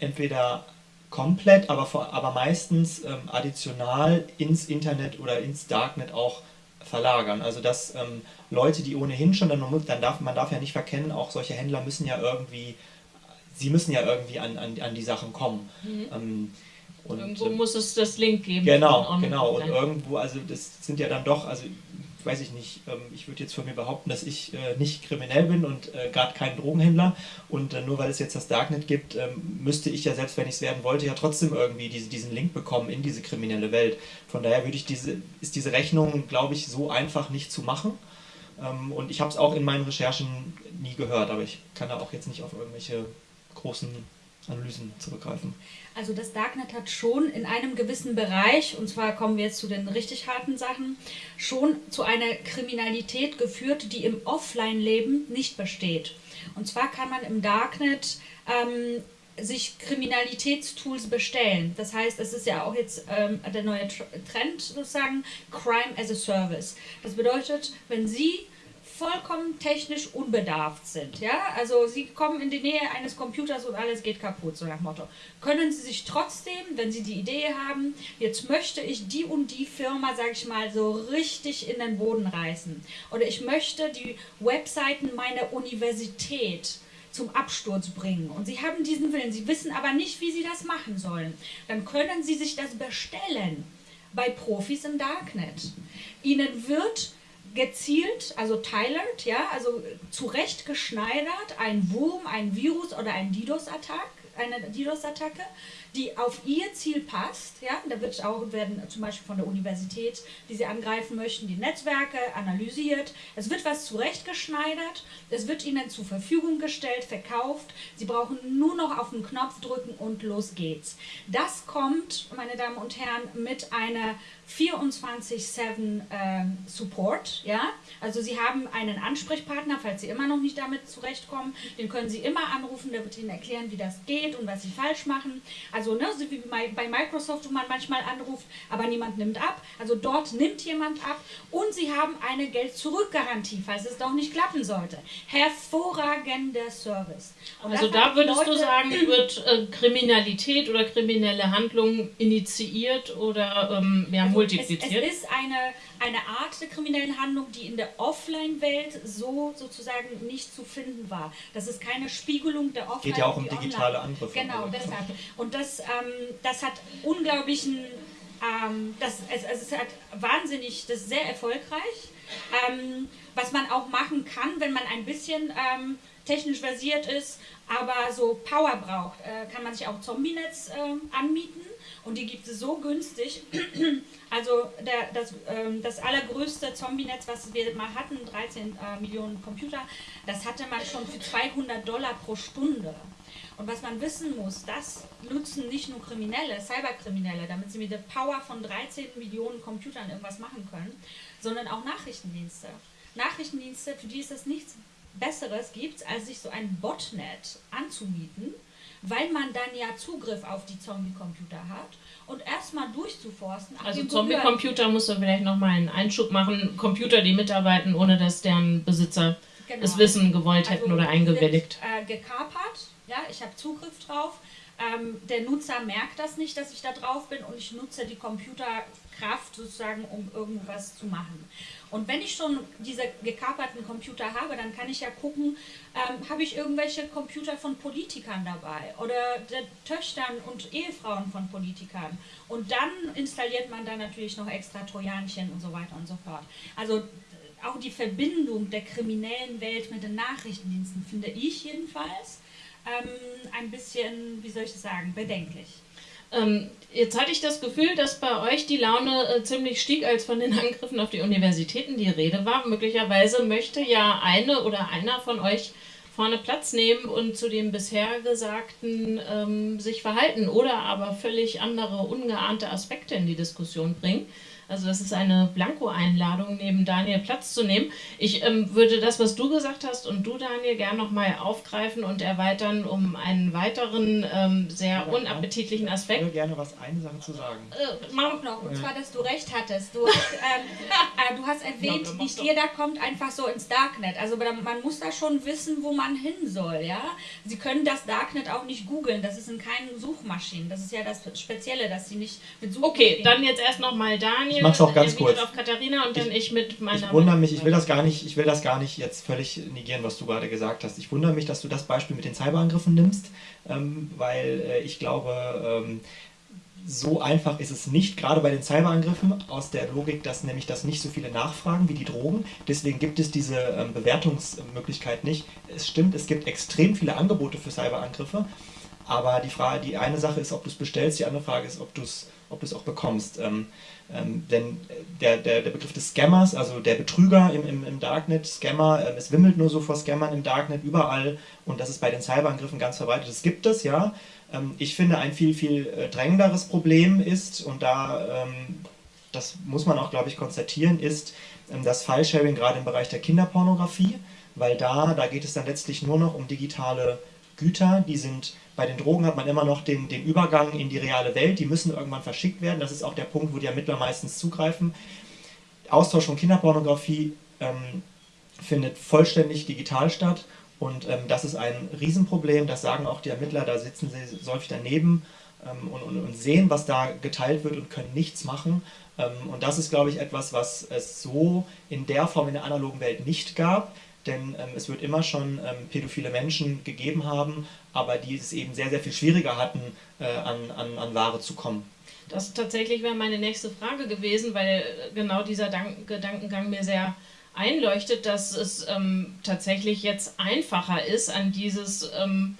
entweder komplett, aber, vor, aber meistens ähm, additional ins Internet oder ins Darknet auch verlagern. Also dass ähm, Leute, die ohnehin schon, dann, dann darf man darf ja nicht verkennen, auch solche Händler müssen ja irgendwie, sie müssen ja irgendwie an, an, an die Sachen kommen. Mhm. Ähm, und, irgendwo muss es das Link geben. Genau, genau. Und irgendwo, also das sind ja dann doch, also weiß ich nicht, ähm, ich würde jetzt von mir behaupten, dass ich äh, nicht kriminell bin und äh, gerade kein Drogenhändler. Und äh, nur weil es jetzt das Darknet gibt, ähm, müsste ich ja, selbst wenn ich es werden wollte, ja trotzdem irgendwie diese, diesen Link bekommen in diese kriminelle Welt. Von daher würde ich diese, ist diese Rechnung, glaube ich, so einfach nicht zu machen. Ähm, und ich habe es auch in meinen Recherchen nie gehört, aber ich kann da auch jetzt nicht auf irgendwelche großen Analysen zurückgreifen. Also das Darknet hat schon in einem gewissen Bereich, und zwar kommen wir jetzt zu den richtig harten Sachen, schon zu einer Kriminalität geführt, die im Offline-Leben nicht besteht. Und zwar kann man im Darknet ähm, sich Kriminalitätstools bestellen. Das heißt, es ist ja auch jetzt ähm, der neue Trend sozusagen, Crime as a Service. Das bedeutet, wenn Sie vollkommen technisch unbedarft sind. Ja? Also sie kommen in die Nähe eines Computers und alles geht kaputt, so nach Motto. Können sie sich trotzdem, wenn sie die Idee haben, jetzt möchte ich die und die Firma, sage ich mal, so richtig in den Boden reißen. Oder ich möchte die Webseiten meiner Universität zum Absturz bringen. Und sie haben diesen Willen, sie wissen aber nicht, wie sie das machen sollen. Dann können sie sich das bestellen bei Profis im Darknet. Ihnen wird gezielt, also tailored, ja, also zurechtgeschneidert, ein Wurm, ein Virus oder ein DDoS-Attack, eine DDoS-Attacke die auf ihr Ziel passt. Ja? Da wird auch, werden zum Beispiel von der Universität, die sie angreifen möchten, die Netzwerke analysiert. Es wird was zurechtgeschneidert, es wird ihnen zur Verfügung gestellt, verkauft. Sie brauchen nur noch auf den Knopf drücken und los geht's. Das kommt, meine Damen und Herren, mit einer 24-7 äh, Support. Ja? Also Sie haben einen Ansprechpartner, falls Sie immer noch nicht damit zurechtkommen, den können Sie immer anrufen, der wird Ihnen erklären, wie das geht und was Sie falsch machen. Also ne, so wie bei Microsoft, wo man manchmal anruft, aber niemand nimmt ab. Also dort nimmt jemand ab und Sie haben eine Geld-Zurück-Garantie, falls es doch nicht klappen sollte. Hervorragender Service. Und also da würdest Leute, du sagen, [clears throat] wird äh, Kriminalität oder kriminelle Handlungen initiiert oder ähm, ja, also multipliziert? Es, es ist eine eine Art der kriminellen Handlung, die in der Offline-Welt so sozusagen nicht zu finden war. Das ist keine Spiegelung der Offline. Geht ja auch um digitale Angriffe. Genau, deshalb. Und das, ähm, das hat unglaublichen, ähm, das, es, es hat wahnsinnig, das ist sehr erfolgreich. Ähm, was man auch machen kann, wenn wenn man ein bisschen ähm, technisch versiert ist, aber so Power braucht, äh, kann man sich auch Zombie-Netz äh, anmieten und die gibt es so günstig. [clears throat] Also der, das, ähm, das allergrößte Zombie-Netz, was wir mal hatten, 13 äh, Millionen Computer, das hatte man schon für 200 Dollar pro Stunde. Und was man wissen muss, das nutzen nicht nur Kriminelle, Cyberkriminelle, damit sie mit der Power von 13 Millionen Computern irgendwas machen können, sondern auch Nachrichtendienste. Nachrichtendienste, für die es nichts Besseres gibt, als sich so ein Botnet anzumieten, weil man dann ja Zugriff auf die Zombie-Computer hat und erstmal durchzuforsten. Also Zombie-Computer muss man vielleicht nochmal einen Einschub machen. Computer, die mitarbeiten, ohne dass deren Besitzer genau. das Wissen gewollt hätten also oder eingewilligt. Sind, äh, gekapert, ja, ich habe Zugriff drauf. Ähm, der Nutzer merkt das nicht, dass ich da drauf bin und ich nutze die Computerkraft sozusagen, um irgendwas zu machen. Und wenn ich schon diese gekaperten Computer habe, dann kann ich ja gucken, ähm, habe ich irgendwelche Computer von Politikern dabei oder der Töchtern und Ehefrauen von Politikern. Und dann installiert man da natürlich noch extra Trojanchen und so weiter und so fort. Also auch die Verbindung der kriminellen Welt mit den Nachrichtendiensten finde ich jedenfalls ähm, ein bisschen, wie soll ich das sagen, bedenklich. Ähm, jetzt hatte ich das Gefühl, dass bei euch die Laune äh, ziemlich stieg, als von den [laughs] Angriffen auf die Universitäten die Rede war. Möglicherweise möchte ja eine oder einer von euch vorne Platz nehmen und zu dem bisher Gesagten ähm, sich verhalten oder aber völlig andere, ungeahnte Aspekte in die Diskussion bringen. Also das ist eine Blanko-Einladung, neben Daniel Platz zu nehmen. Ich ähm, würde das, was du gesagt hast und du, Daniel, gern nochmal aufgreifen und erweitern um einen weiteren ähm, sehr unappetitlichen Aspekt. Ich würde gerne was eine Sache zu sagen. Äh, mach noch, und zwar, dass du recht hattest. Du [laughs] hast, ähm, äh, du hast erwähnt, ja, nicht jeder kommt einfach so ins Darknet. Also man muss da schon wissen, wo man hin soll. Ja? Sie können das Darknet auch nicht googeln. Das ist in keinen Suchmaschinen. Das ist ja das Spezielle, dass sie nicht mit Suchmaschinen... Okay, dann jetzt erst nochmal Daniel ich mach's auch ganz kurz. auf Katharina und dann ich, ich mit meiner. Ich wundere mich, ich will das gar nicht, ich will das gar nicht jetzt völlig negieren, was du gerade gesagt hast. Ich wundere mich, dass du das Beispiel mit den Cyberangriffen nimmst, ähm, weil äh, ich glaube, ähm, so einfach ist es nicht, gerade bei den Cyberangriffen, aus der Logik, dass nämlich das nicht so viele nachfragen wie die Drogen. Deswegen gibt es diese ähm, Bewertungsmöglichkeit nicht. Es stimmt, es gibt extrem viele Angebote für Cyberangriffe, aber die, Frage, die eine Sache ist, ob du es bestellst, die andere Frage ist, ob du es ob auch bekommst. Ähm, ähm, denn der, der, der Begriff des Scammers, also der Betrüger im, im, im Darknet, Scammer, ähm, es wimmelt nur so vor Scammern im Darknet überall und das ist bei den Cyberangriffen ganz verbreitet. Das gibt es, ja. Ähm, ich finde, ein viel, viel äh, drängenderes Problem ist, und da, ähm, das muss man auch, glaube ich, konstatieren, ist ähm, das File-Sharing gerade im Bereich der Kinderpornografie, weil da, da geht es dann letztlich nur noch um digitale Güter, die sind bei den Drogen hat man immer noch den, den Übergang in die reale Welt, die müssen irgendwann verschickt werden. Das ist auch der Punkt, wo die Ermittler meistens zugreifen. Austausch von Kinderpornografie ähm, findet vollständig digital statt und ähm, das ist ein Riesenproblem, das sagen auch die Ermittler, da sitzen sie häufig daneben ähm, und, und, und, sehen, was da geteilt wird und können nichts machen. Ähm, und das ist, glaube ich, etwas, was es so in der Form in der analogen Welt nicht gab denn ähm, es wird immer schon ähm, pädophile Menschen gegeben haben, aber die es eben sehr, sehr viel schwieriger hatten, äh, an, an, an Ware zu kommen. Das tatsächlich wäre meine nächste Frage gewesen, weil genau dieser Dank Gedankengang mir sehr einleuchtet, dass es ähm, tatsächlich jetzt einfacher ist, an dieses ähm,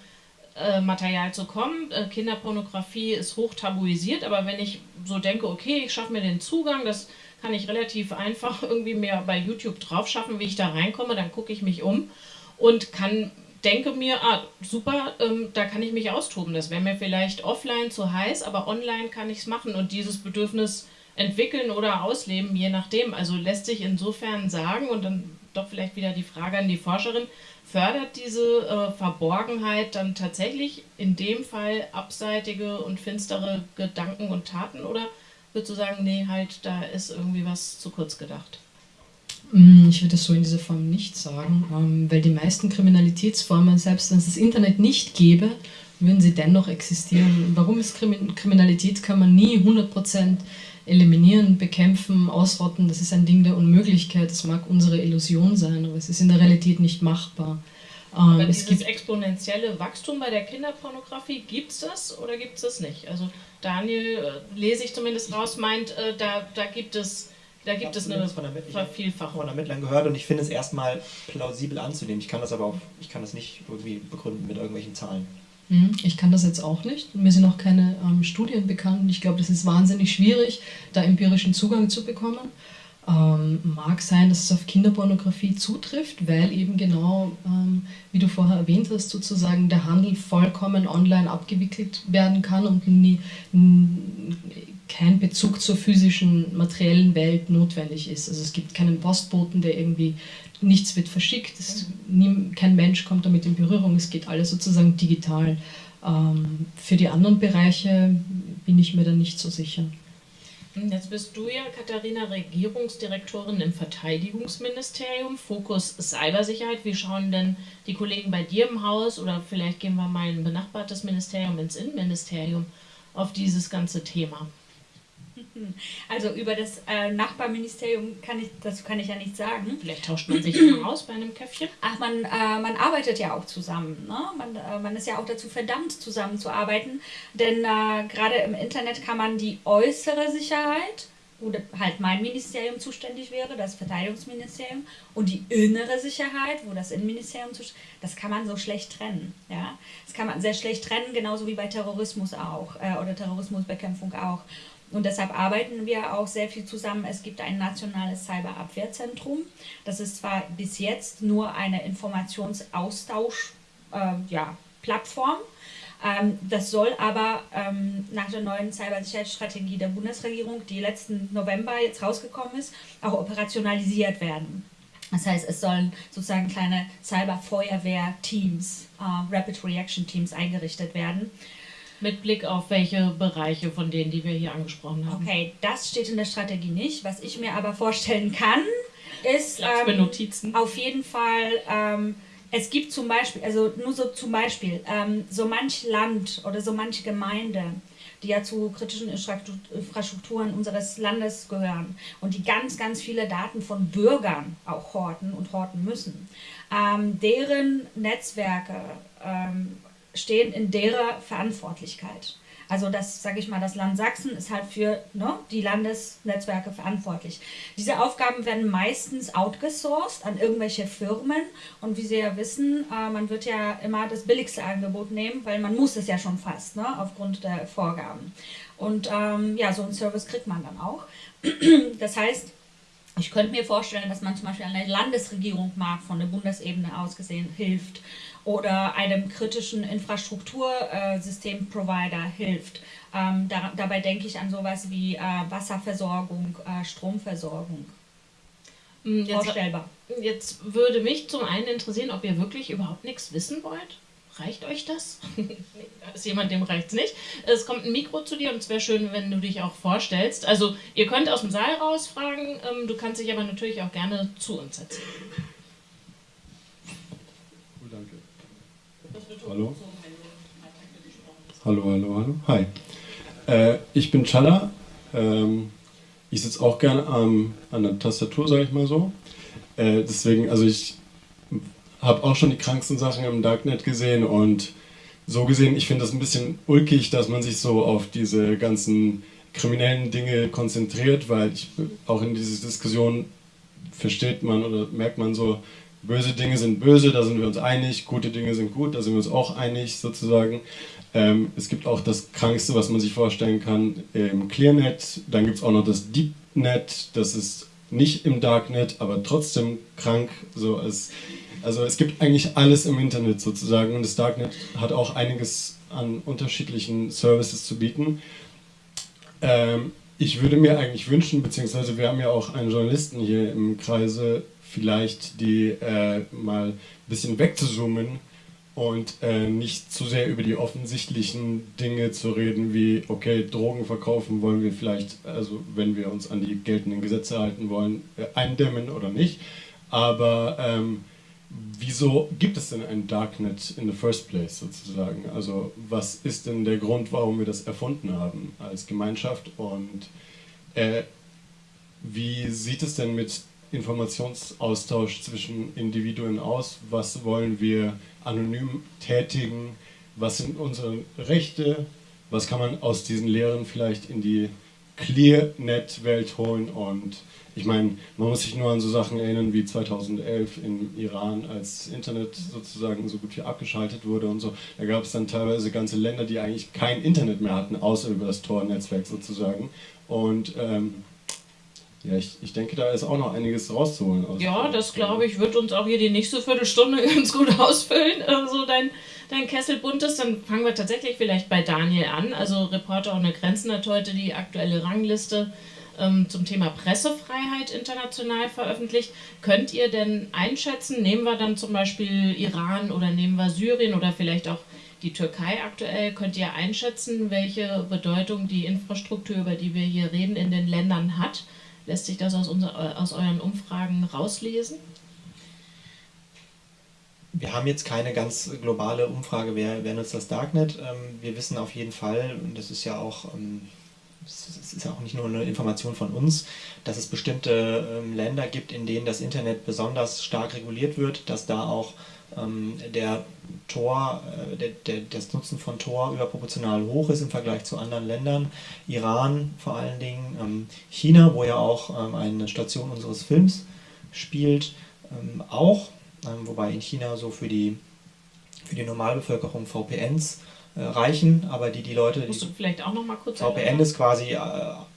äh, Material zu kommen. Äh, Kinderpornografie ist hoch tabuisiert, aber wenn ich so denke, okay, ich schaffe mir den Zugang, das kann ich relativ einfach [laughs] irgendwie mir bei YouTube drauf schaffen, wie ich da reinkomme. Dann gucke ich mich um und kann denke mir, ah, super, ähm, da kann ich mich austoben. Das wäre mir vielleicht offline zu heiß, aber online kann ich es machen und dieses Bedürfnis entwickeln oder ausleben, je nachdem. Also lässt sich insofern sagen und dann doch vielleicht wieder die Frage an die Forscherin, fördert diese äh, Verborgenheit dann tatsächlich in dem Fall abseitige und finstere Gedanken und Taten oder würdest du sagen, nee, halt, da ist irgendwie was zu kurz gedacht? Mm, ich würde es so in dieser Form nicht sagen, ähm, weil die meisten Kriminalitätsformen, selbst wenn es das Internet nicht gäbe, würden sie dennoch existieren. Warum ist Kriminalität, kann man nie 100% eliminieren, bekämpfen, ausrotten. Das ist ein Ding der Unmöglichkeit. Das mag unsere Illusion sein, aber es ist in der Realität nicht machbar. Aber ähm, es gibt exponentielle Wachstum bei der Kinderpornografie, gibt es das oder gibt es das nicht? Also Daniel, äh, lese ich zumindest raus, meint, äh, da, da gibt es Da gibt es eine von der Vervielfachung. Von Ermittlern gehört und ich finde es erstmal plausibel anzunehmen. Ich kann das aber auch, ich kann das nicht irgendwie begründen mit irgendwelchen Zahlen. Hm, ich kann das jetzt auch nicht. Mir sind auch keine ähm, Studien bekannt. Ich glaube, das ist wahnsinnig schwierig, da empirischen Zugang zu bekommen. Ähm, mag sein, dass es auf Kinderpornografie zutrifft, weil eben genau, ähm, wie du vorher erwähnt hast, sozusagen der Handel vollkommen online abgewickelt werden kann und nie, kein Bezug zur physischen, materiellen Welt notwendig ist. Also es gibt keinen Postboten, der irgendwie nichts wird verschickt, es, nie, kein Mensch kommt damit in Berührung, es geht alles sozusagen digital. Ähm, für die anderen Bereiche bin ich mir da nicht so sicher. Jetzt bist du ja, Katharina, Regierungsdirektorin im Verteidigungsministerium, Fokus Cybersicherheit. Wie schauen denn die Kollegen bei dir im Haus oder vielleicht gehen wir mal ein benachbartes Ministerium ins Innenministerium auf dieses ganze Thema? Also über das äh, Nachbarministerium kann ich, das kann ich ja nicht sagen. Vielleicht tauscht man sich mal aus bei einem Käffchen. Ach, man, äh, man arbeitet ja auch zusammen. Ne? Man, äh, man ist ja auch dazu verdammt, zusammenzuarbeiten. Denn äh, gerade im Internet kann man die äußere Sicherheit, wo halt mein Ministerium zuständig wäre, das Verteidigungsministerium, und die innere Sicherheit, wo das Innenministerium zuständig das kann man so schlecht trennen. Ja? Das kann man sehr schlecht trennen, genauso wie bei Terrorismus auch äh, oder Terrorismusbekämpfung auch. Und deshalb arbeiten wir auch sehr viel zusammen. Es gibt ein nationales Cyberabwehrzentrum. Das ist zwar bis jetzt nur eine Informationsaustausch-Plattform, äh, ja, ähm, das soll aber ähm, nach der neuen Cybersicherheitsstrategie der Bundesregierung, die letzten November jetzt rausgekommen ist, auch operationalisiert werden. Das heißt, es sollen sozusagen kleine Cyberfeuerwehr-Teams, äh, Rapid Reaction Teams eingerichtet werden. Mit Blick auf welche Bereiche von denen, die wir hier angesprochen haben. Okay, das steht in der Strategie nicht. Was ich mir aber vorstellen kann, ist ähm, auf jeden Fall, ähm, es gibt zum Beispiel, also nur so zum Beispiel, ähm, so manch Land oder so manche Gemeinde, die ja zu kritischen Infrastrukturen unseres Landes gehören und die ganz, ganz viele Daten von Bürgern auch horten und horten müssen. Ähm, deren Netzwerke ähm, stehen in derer Verantwortlichkeit. Also das, sage ich mal, das Land Sachsen ist halt für ne, die Landesnetzwerke verantwortlich. Diese Aufgaben werden meistens outgesourced an irgendwelche Firmen und wie Sie ja wissen, äh, man wird ja immer das billigste Angebot nehmen, weil man muss es ja schon fast, ne, aufgrund der Vorgaben. Und ähm, ja, so einen Service kriegt man dann auch. [clears throat] das heißt, ich könnte mir vorstellen, dass man zum Beispiel eine Landesregierung mag, von der Bundesebene aus gesehen, hilft oder einem kritischen Infrastruktursystemprovider hilft. Ähm, da, dabei denke ich an sowas wie äh, Wasserversorgung, äh, Stromversorgung. Hm, jetzt, Vorstellbar. Jetzt würde mich zum einen interessieren, ob ihr wirklich überhaupt nichts wissen wollt. Reicht euch das? [laughs] da ist jemand, dem reicht es nicht. Es kommt ein Mikro zu dir und es wäre schön, wenn du dich auch vorstellst. Also ihr könnt aus dem Saal raus fragen, ähm, du kannst dich aber natürlich auch gerne zu uns setzen. Hallo. Hallo, hallo, hallo. Hi. Äh, ich bin Challa. Ähm, ich sitze auch gerne ähm, an der Tastatur, sage ich mal so. Äh, deswegen, also ich habe auch schon die kranksten Sachen im Darknet gesehen und so gesehen, ich finde das ein bisschen ulkig, dass man sich so auf diese ganzen kriminellen Dinge konzentriert, weil ich auch in dieser Diskussion versteht man oder merkt man so, Böse Dinge sind böse, da sind wir uns einig, gute Dinge sind gut, da sind wir uns auch einig sozusagen. Ähm, es gibt auch das Krankste, was man sich vorstellen kann, im Clearnet. Dann gibt es auch noch das DeepNet, das ist nicht im Darknet, aber trotzdem krank. So als, also es gibt eigentlich alles im Internet sozusagen und das Darknet hat auch einiges an unterschiedlichen Services zu bieten. Ähm, ich würde mir eigentlich wünschen, beziehungsweise wir haben ja auch einen Journalisten hier im Kreise, vielleicht die äh, mal ein bisschen wegzuzoomen und äh, nicht zu sehr über die offensichtlichen Dinge zu reden, wie, okay, Drogen verkaufen wollen wir vielleicht, also wenn wir uns an die geltenden Gesetze halten wollen, äh, eindämmen oder nicht. Aber ähm, wieso gibt es denn ein Darknet in the first place sozusagen? Also was ist denn der Grund, warum wir das erfunden haben als Gemeinschaft und äh, wie sieht es denn mit Informationsaustausch zwischen Individuen aus? Was wollen wir anonym tätigen? Was sind unsere Rechte? Was kann man aus diesen Lehren vielleicht in die Clearnet-Welt holen und ich meine, man muss sich nur an so Sachen erinnern wie 2011 im Iran, als Internet sozusagen so gut wie abgeschaltet wurde und so. Da gab es dann teilweise ganze Länder, die eigentlich kein Internet mehr hatten, außer über das Tor-Netzwerk sozusagen. Und ähm, ja, ich, ich denke, da ist auch noch einiges rauszuholen. ja, das glaube ich, wird uns auch hier die nächste Viertelstunde [laughs] ganz gut ausfüllen. Also dein, dein Kessel bunt ist, dann fangen wir tatsächlich vielleicht bei Daniel an. Also Reporter ohne Grenzen hat heute die aktuelle Rangliste ähm, zum Thema Pressefreiheit international veröffentlicht. Könnt ihr denn einschätzen, nehmen wir dann zum Beispiel Iran oder nehmen wir Syrien oder vielleicht auch die Türkei aktuell, könnt ihr einschätzen, welche Bedeutung die Infrastruktur, über die wir hier reden, in den Ländern hat? Lässt sich das aus, unser, äh, aus euren Umfragen rauslesen? Wir haben jetzt keine ganz globale Umfrage, wer, wer nutzt das Darknet. Ähm, wir wissen auf jeden Fall, und das ist ja auch ähm, es ist auch nicht nur eine Information von uns, dass es bestimmte ähm, Länder gibt, in denen das Internet besonders stark reguliert wird, dass da auch ähm, der Tor, äh, der, der, das Nutzen von Tor überproportional hoch ist im Vergleich zu anderen Ländern. Iran vor allen Dingen, ähm, China, wo ja auch ähm, eine Station unseres Films spielt, ähm, auch, ähm, wobei in China so für die, für die Normalbevölkerung VPNs äh, reichen, aber die die Leute. Musst du vielleicht auch noch mal kurz VPN erläutern? ist quasi äh,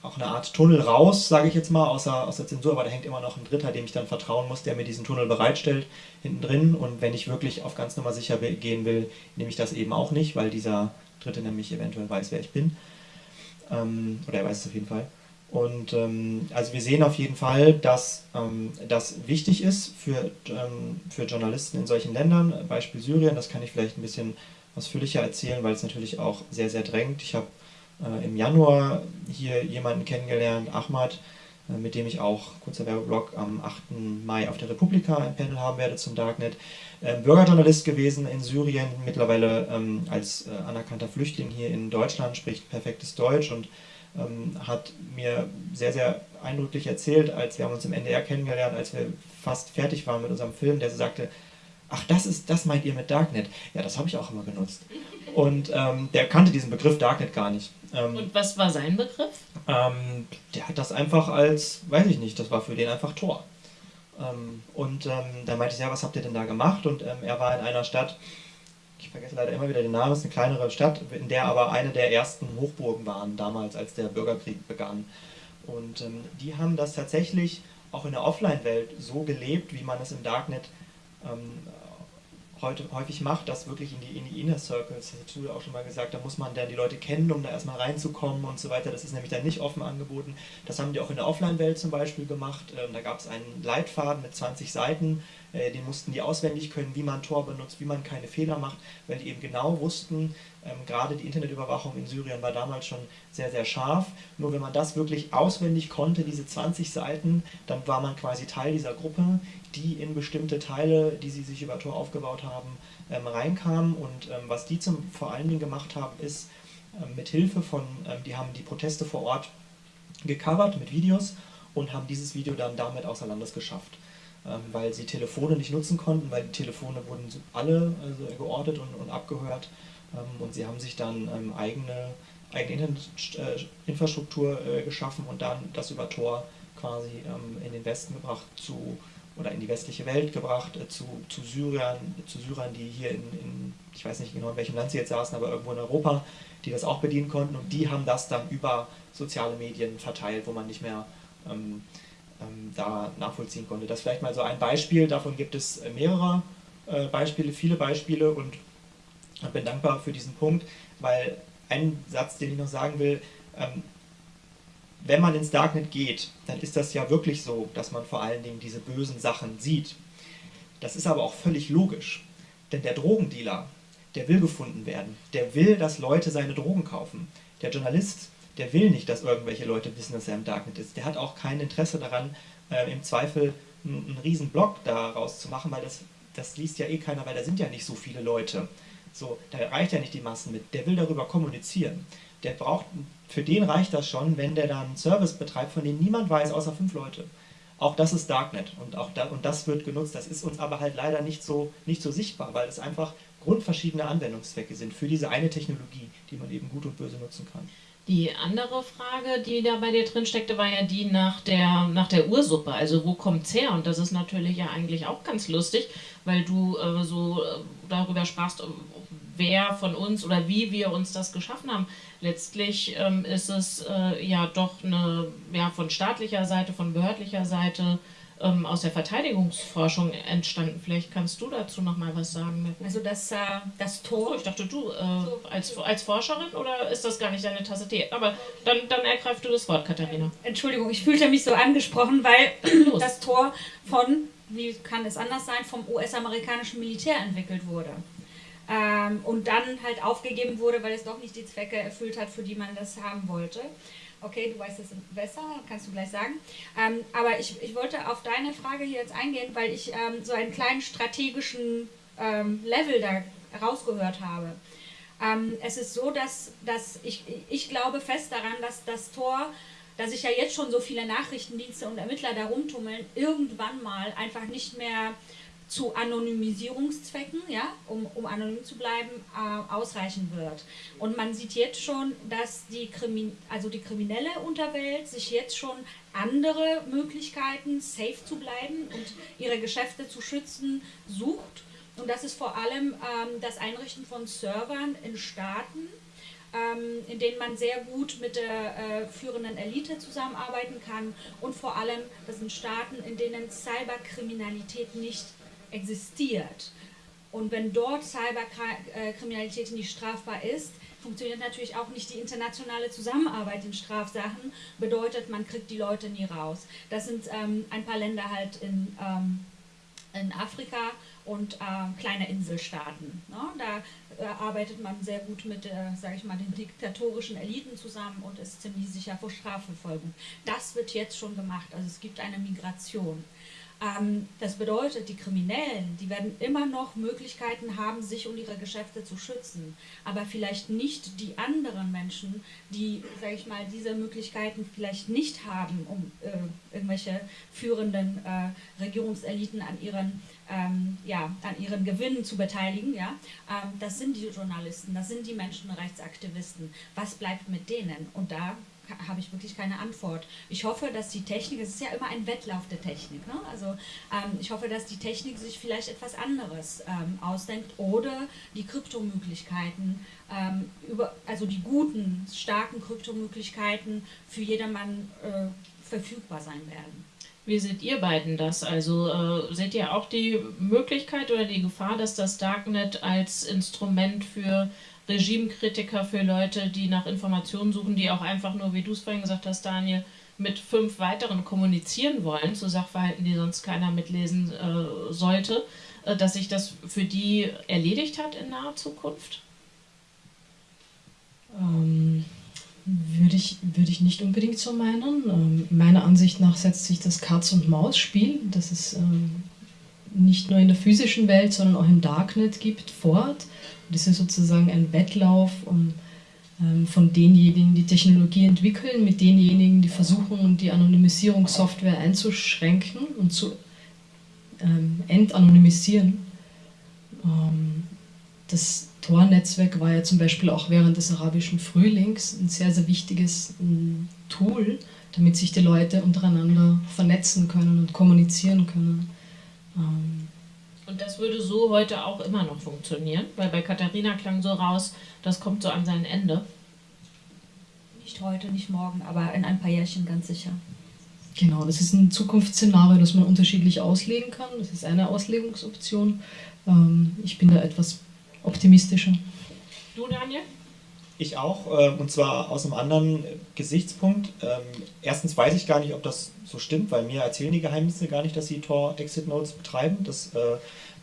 auch eine Art Tunnel raus, sage ich jetzt mal, aus der, aus der Zensur, aber da hängt immer noch ein Dritter, dem ich dann vertrauen muss, der mir diesen Tunnel bereitstellt, hinten drin. Und wenn ich wirklich auf ganz Nummer sicher gehen will, nehme ich das eben auch nicht, weil dieser Dritte nämlich eventuell weiß, wer ich bin. Ähm, oder er weiß es auf jeden Fall. Und ähm, also wir sehen auf jeden Fall, dass ähm, das wichtig ist für, ähm, für Journalisten in solchen Ländern. Beispiel Syrien, das kann ich vielleicht ein bisschen ausführlicher erzählen, weil es natürlich auch sehr, sehr drängt. Ich habe äh, im Januar hier jemanden kennengelernt, Ahmad, äh, mit dem ich auch, kurzer Werbeblock, am 8. Mai auf der Republika ein Panel haben werde zum Darknet. Ähm, Bürgerjournalist gewesen in Syrien, mittlerweile ähm, als äh, anerkannter Flüchtling hier in Deutschland, spricht perfektes Deutsch und ähm, hat mir sehr, sehr eindrücklich erzählt, als wir haben uns im NDR kennengelernt, als wir fast fertig waren mit unserem Film, der sagte, ach, das ist, das meint ihr mit Darknet. Ja, das habe ich auch immer genutzt. Und ähm, der kannte diesen Begriff Darknet gar nicht. Ähm, Und was war sein Begriff? Ähm, der hat das einfach als, weiß ich nicht, das war für den einfach Tor. Ähm, und ähm, da meinte ich, ja, was habt ihr denn da gemacht? Und ähm, er war in einer Stadt, ich vergesse leider immer wieder den Namen, es ist eine kleinere Stadt, in der aber eine der ersten Hochburgen waren, damals, als der Bürgerkrieg begann. Und die haben das tatsächlich auch in der Offline-Welt so gelebt, wie man es im Darknet ähm, heute häufig macht, das wirklich in die, in die Inner Circles, das hast du auch schon mal gesagt, da muss man dann die Leute kennen, um da erstmal reinzukommen und so weiter. Das ist nämlich dann nicht offen angeboten. Das haben die auch in der Offline-Welt zum Beispiel gemacht. Ähm, da gab es einen Leitfaden mit 20 Seiten, äh, den mussten die auswendig können, wie man Tor benutzt, wie man keine Fehler macht, weil die eben genau wussten, ähm, gerade die Internetüberwachung in Syrien war damals schon sehr, sehr scharf. Nur wenn man das wirklich auswendig konnte, diese 20 Seiten, dann war man quasi Teil dieser Gruppe, die in bestimmte Teile, die sie sich über Tor aufgebaut haben, ähm, reinkamen. Und ähm, was die zum, vor allen Dingen gemacht haben, ist, ähm, mit Hilfe von, ähm, die haben die Proteste vor Ort gecovert mit Videos und haben dieses Video dann damit außer Landes geschafft. Ähm, weil sie Telefone nicht nutzen konnten, weil die Telefone wurden alle also, geortet und, und abgehört. Ähm, und sie haben sich dann eigene, eigene Internetinfrastruktur äh, geschaffen und dann das über Tor quasi in den Westen gebracht zu oder in die westliche Welt gebracht, äh, zu, zu Syrern, zu Syrern, die hier in, in, ich weiß nicht genau in welchem Land sie jetzt saßen, aber irgendwo in Europa, die das auch bedienen konnten. Und die haben das dann über soziale Medien verteilt, wo man nicht mehr ähm, ähm, da nachvollziehen konnte. Das ist vielleicht mal so ein Beispiel, davon gibt es äh, mehrere äh, Beispiele, viele Beispiele. Und bin dankbar für diesen Punkt, weil ein Satz, den ich noch sagen will, ähm, wenn man ins Darknet geht, dann ist das ja wirklich so, dass man vor allen Dingen diese bösen Sachen sieht. Das ist aber auch völlig logisch, denn der Drogendealer, der will gefunden werden, der will, dass Leute seine Drogen kaufen. Der Journalist, der will nicht, dass irgendwelche Leute wissen, dass er im Darknet ist. Der hat auch kein Interesse daran, äh, im Zweifel einen, einen riesen Blog daraus zu machen, weil das, das liest ja eh keiner, weil da sind ja nicht so viele Leute. So, da reicht ja nicht die Massen mit. Der will darüber kommunizieren. Der braucht, für den reicht das schon, wenn der dann einen Service betreibt, von dem niemand weiß, außer fünf Leute. Auch das ist Darknet und auch da, und das wird genutzt. Das ist uns aber halt leider nicht so, nicht so sichtbar, weil es einfach grundverschiedene Anwendungszwecke sind für diese eine Technologie, die man eben gut und böse nutzen kann. Die andere Frage, die da bei dir drin steckte, war ja die nach der, nach der Ursuppe. Also wo kommt's her? Und das ist natürlich ja eigentlich auch ganz lustig, weil du äh, so äh, darüber sprachst, wer von uns oder wie wir uns das geschaffen haben. Letztlich ähm, ist es äh, ja doch eine, ja, von staatlicher Seite, von behördlicher Seite ähm, aus der Verteidigungsforschung entstanden. Vielleicht kannst du dazu noch mal was sagen. Also das, äh, das Tor. Oh, ich dachte du äh, als, als Forscherin oder ist das gar nicht deine Tasse Tee? Aber dann, dann ergreif du das Wort, Katharina. Entschuldigung, ich fühlte mich so angesprochen, weil [clears throat] das Tor von, wie kann es anders sein, vom US-amerikanischen Militär entwickelt wurde. Ähm, und dann halt aufgegeben wurde, weil es doch nicht die Zwecke erfüllt hat, für die man das haben wollte. Okay, du weißt es besser, kannst du gleich sagen. Ähm, aber ich, ich wollte auf deine Frage hier jetzt eingehen, weil ich ähm, so einen kleinen strategischen ähm, Level da rausgehört habe. Ähm, es ist so, dass, dass ich, ich glaube fest daran, dass das Tor, da sich ja jetzt schon so viele Nachrichtendienste und Ermittler da rumtummeln, irgendwann mal einfach nicht mehr zu Anonymisierungszwecken, ja, um, um anonym zu bleiben, äh, ausreichen wird. Und man sieht jetzt schon, dass die, Krimi also die kriminelle Unterwelt sich jetzt schon andere Möglichkeiten, safe zu bleiben und ihre Geschäfte zu schützen, sucht. Und das ist vor allem ähm, das Einrichten von Servern in Staaten, ähm, in denen man sehr gut mit der äh, führenden Elite zusammenarbeiten kann und vor allem, das sind Staaten, in denen Cyberkriminalität nicht existiert. Und wenn dort Cyberkriminalität nicht strafbar ist, funktioniert natürlich auch nicht die internationale Zusammenarbeit in Strafsachen, bedeutet, man kriegt die Leute nie raus. Das sind ähm, ein paar Länder halt in, ähm, in Afrika und äh, kleine Inselstaaten. Ne? Da äh, arbeitet man sehr gut mit, äh, sage ich mal, den diktatorischen Eliten zusammen und ist ziemlich sicher vor Strafverfolgung. Das wird jetzt schon gemacht, also es gibt eine Migration. Ähm, das bedeutet, die Kriminellen, die werden immer noch Möglichkeiten haben, sich und ihre Geschäfte zu schützen, aber vielleicht nicht die anderen Menschen, die, sage ich mal, diese Möglichkeiten vielleicht nicht haben, um äh, irgendwelche führenden äh, Regierungseliten an ihren, ähm, ja, an ihren Gewinnen zu beteiligen. Ja? Ähm, das sind die Journalisten, das sind die Menschenrechtsaktivisten. Was bleibt mit denen? Und da habe ich wirklich keine Antwort. Ich hoffe, dass die Technik, es ist ja immer ein Wettlauf der Technik, ne? also ähm, ich hoffe, dass die Technik sich vielleicht etwas anderes ähm, ausdenkt oder die Kryptomöglichkeiten, ähm, über, also die guten, starken Kryptomöglichkeiten für jedermann äh, verfügbar sein werden. Wie seht ihr beiden das? Also äh, seht ihr auch die Möglichkeit oder die Gefahr, dass das Darknet als Instrument für Regimekritiker, für Leute, die nach Informationen suchen, die auch einfach nur, wie du es vorhin gesagt hast, Daniel, mit fünf weiteren kommunizieren wollen, zu Sachverhalten, die sonst keiner mitlesen äh, sollte, äh, dass sich das für die erledigt hat in naher Zukunft? Ähm, würde ich, würde ich nicht unbedingt so meinen. Ähm, meiner Ansicht nach setzt sich das Katz-und-Maus-Spiel, das es ähm, nicht nur in der physischen Welt, sondern auch im Darknet gibt, fort. Das ist sozusagen ein Wettlauf um, ähm, von denjenigen, die Technologie entwickeln, mit denjenigen, die versuchen, die Anonymisierungssoftware einzuschränken und zu ähm, entanonymisieren. Ähm, das Tor-Netzwerk war ja zum Beispiel auch während des arabischen Frühlings ein sehr, sehr wichtiges ähm, Tool, damit sich die Leute untereinander vernetzen können und kommunizieren können. Ähm, und das würde so heute auch immer noch funktionieren, weil bei Katharina klang so raus, das kommt so an sein Ende. Nicht heute, nicht morgen, aber in ein paar Jährchen ganz sicher. Genau, das ist ein Zukunftsszenario, das man unterschiedlich auslegen kann. Das ist eine Auslegungsoption. Ähm, ich bin da etwas optimistischer. Du, Daniel? Ich auch, äh, und zwar aus einem anderen Gesichtspunkt. Ähm, erstens weiß ich gar nicht, ob das so stimmt, weil mir erzählen die Geheimdienste gar nicht, dass sie Tor-Exit-Notes betreiben. Das, äh,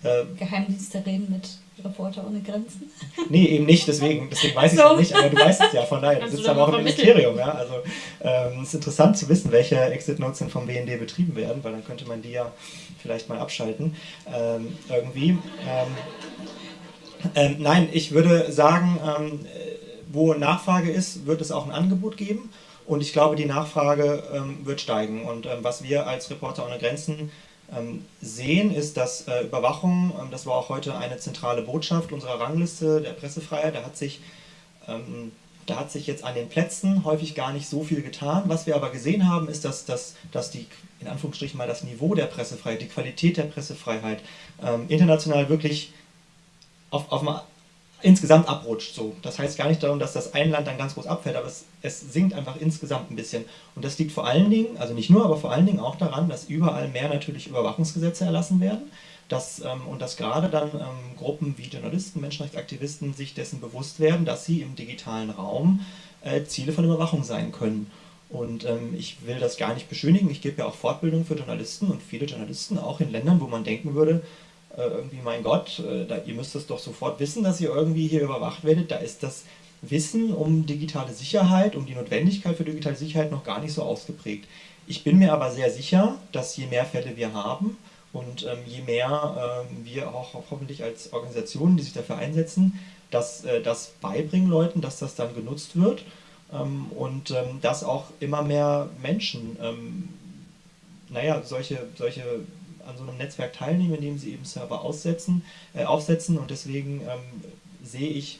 äh, Geheimdienste reden mit Reporter ohne Grenzen? [laughs] Nee, eben nicht, deswegen, deswegen weiß ich es so. nicht, aber du weißt es ja, von daher, du sitzt aber auch im Ministerium. Ja? Also ähm, es ist interessant zu wissen, welche Exit-Notes denn vom BND betrieben werden, weil dann könnte man die ja vielleicht mal abschalten ähm, irgendwie. Ähm, ähm nein, ich würde sagen, ähm, wo Nachfrage ist, wird es auch ein Angebot geben. Und ich glaube, die Nachfrage ähm, wird steigen. Und ähm, was wir als Reporter ohne Grenzen ähm, sehen, ist, dass äh, Überwachung, ähm, das war auch heute eine zentrale Botschaft unserer Rangliste der Pressefreiheit, da hat sich Da hat sich jetzt an den Plätzen häufig gar nicht so viel getan. Was wir aber gesehen haben, ist, dass, dass, dass die, in Anführungsstrichen mal das Niveau der Pressefreiheit, die Qualität der Pressefreiheit ähm, international wirklich auf, auf insgesamt abrutscht. So. Das heißt gar nicht darum, dass das ein Land dann ganz groß abfällt, aber es, es sinkt einfach insgesamt ein bisschen. Und das liegt vor allen Dingen, also nicht nur, aber vor allen Dingen auch daran, dass überall mehr natürlich Überwachungsgesetze erlassen werden. Dass, ähm, und dass gerade dann ähm, Gruppen wie Journalisten, Menschenrechtsaktivisten sich dessen bewusst werden, dass sie im digitalen Raum äh, Ziele von Überwachung sein können. Und ähm, ich will das gar nicht beschönigen. Ich gebe ja auch Fortbildung für Journalisten und viele Journalisten, auch in Ländern, wo man denken würde, irgendwie, mein Gott, äh, da, ihr müsst es doch sofort wissen, dass ihr irgendwie hier überwacht werdet. Da ist das Wissen um digitale Sicherheit, um die Notwendigkeit für digitale Sicherheit noch gar nicht so ausgeprägt. Ich bin mir aber sehr sicher, dass je mehr Fälle wir haben und ähm, je mehr ähm, wir auch hoffentlich als Organisationen, die sich dafür einsetzen, dass äh, das beibringen Leuten, dass das dann genutzt wird ähm, und ähm, dass auch immer mehr Menschen ähm, naja, solche, solche an so einem Netzwerk teilnehmen, indem sie eben Server aussetzen, äh, aufsetzen und deswegen ähm, sehe ich,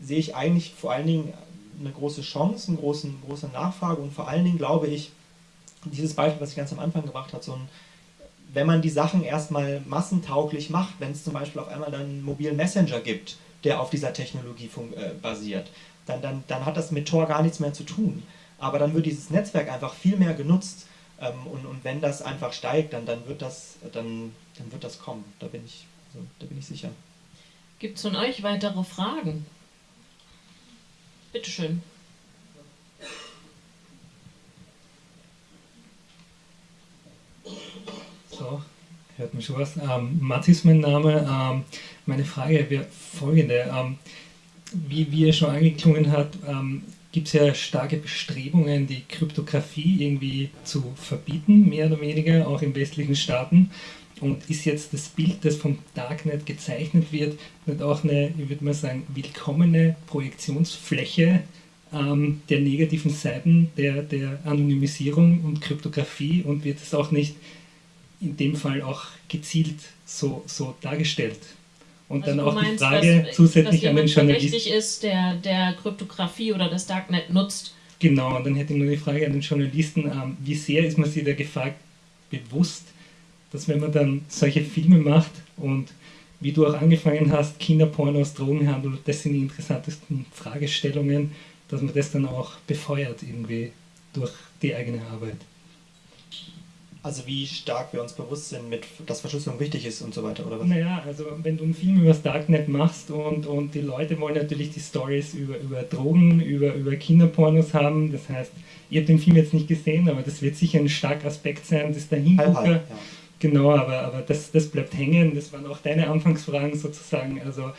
sehe ich eigentlich vor allen Dingen eine große Chance, eine große, große Nachfrage und vor allen Dingen glaube ich, dieses Beispiel, was ich ganz am Anfang gebracht habe, so ein, wenn man die Sachen erstmal massentauglich macht, wenn es zum Beispiel auf einmal dann einen mobilen Messenger gibt, der auf dieser Technologie äh, basiert, dann, dann, dann hat das mit Tor gar nichts mehr zu tun. Aber dann wird dieses Netzwerk einfach viel mehr genutzt ähm, und, und wenn das einfach steigt, dann, dann, wird das, dann, dann wird das kommen. Da bin ich, also, da bin ich sicher. Gibt es von euch weitere Fragen? Bitteschön. So, hört mich schon was. Ähm, Matti ist mein Name. Ähm, meine Frage wäre folgende. Ähm, wie, wie er schon angeklungen hat, ähm, gibt es ja starke Bestrebungen, die Kryptographie irgendwie zu verbieten, mehr oder weniger, auch in westlichen Staaten. Und ist jetzt das Bild, das vom Darknet gezeichnet wird, nicht auch eine, ich würde mal sagen, willkommene Projektionsfläche ähm, der negativen Seiten der, der Anonymisierung und Kryptographie und wird es auch nicht in dem Fall auch gezielt so, so dargestellt? Und also dann auch meinst, die Frage dass, zusätzlich dass an den Journalisten. ist, der, der Kryptographie oder das Darknet nutzt. Genau, und dann hätte ich nur die Frage an den Journalisten, ähm, wie sehr ist man sich der Gefahr bewusst, dass wenn man dann solche Filme macht und wie du auch angefangen hast, Kinderpornos, Drogenhandel, das sind die interessantesten Fragestellungen, dass man das dann auch befeuert irgendwie durch die eigene Arbeit. Also wie stark wir uns bewusst sind, mit, dass Verschlüsselung wichtig ist und so weiter, oder was? Naja, also wenn du einen Film über das Darknet machst und, und die Leute wollen natürlich die Stories über, über Drogen, über, über Kinderpornos haben, das heißt, ihr habt den Film jetzt nicht gesehen, aber das wird sicher ein starker Aspekt sein, das Dahingucker. Ja. Genau, aber, aber das, das bleibt hängen, das waren auch deine Anfangsfragen sozusagen, also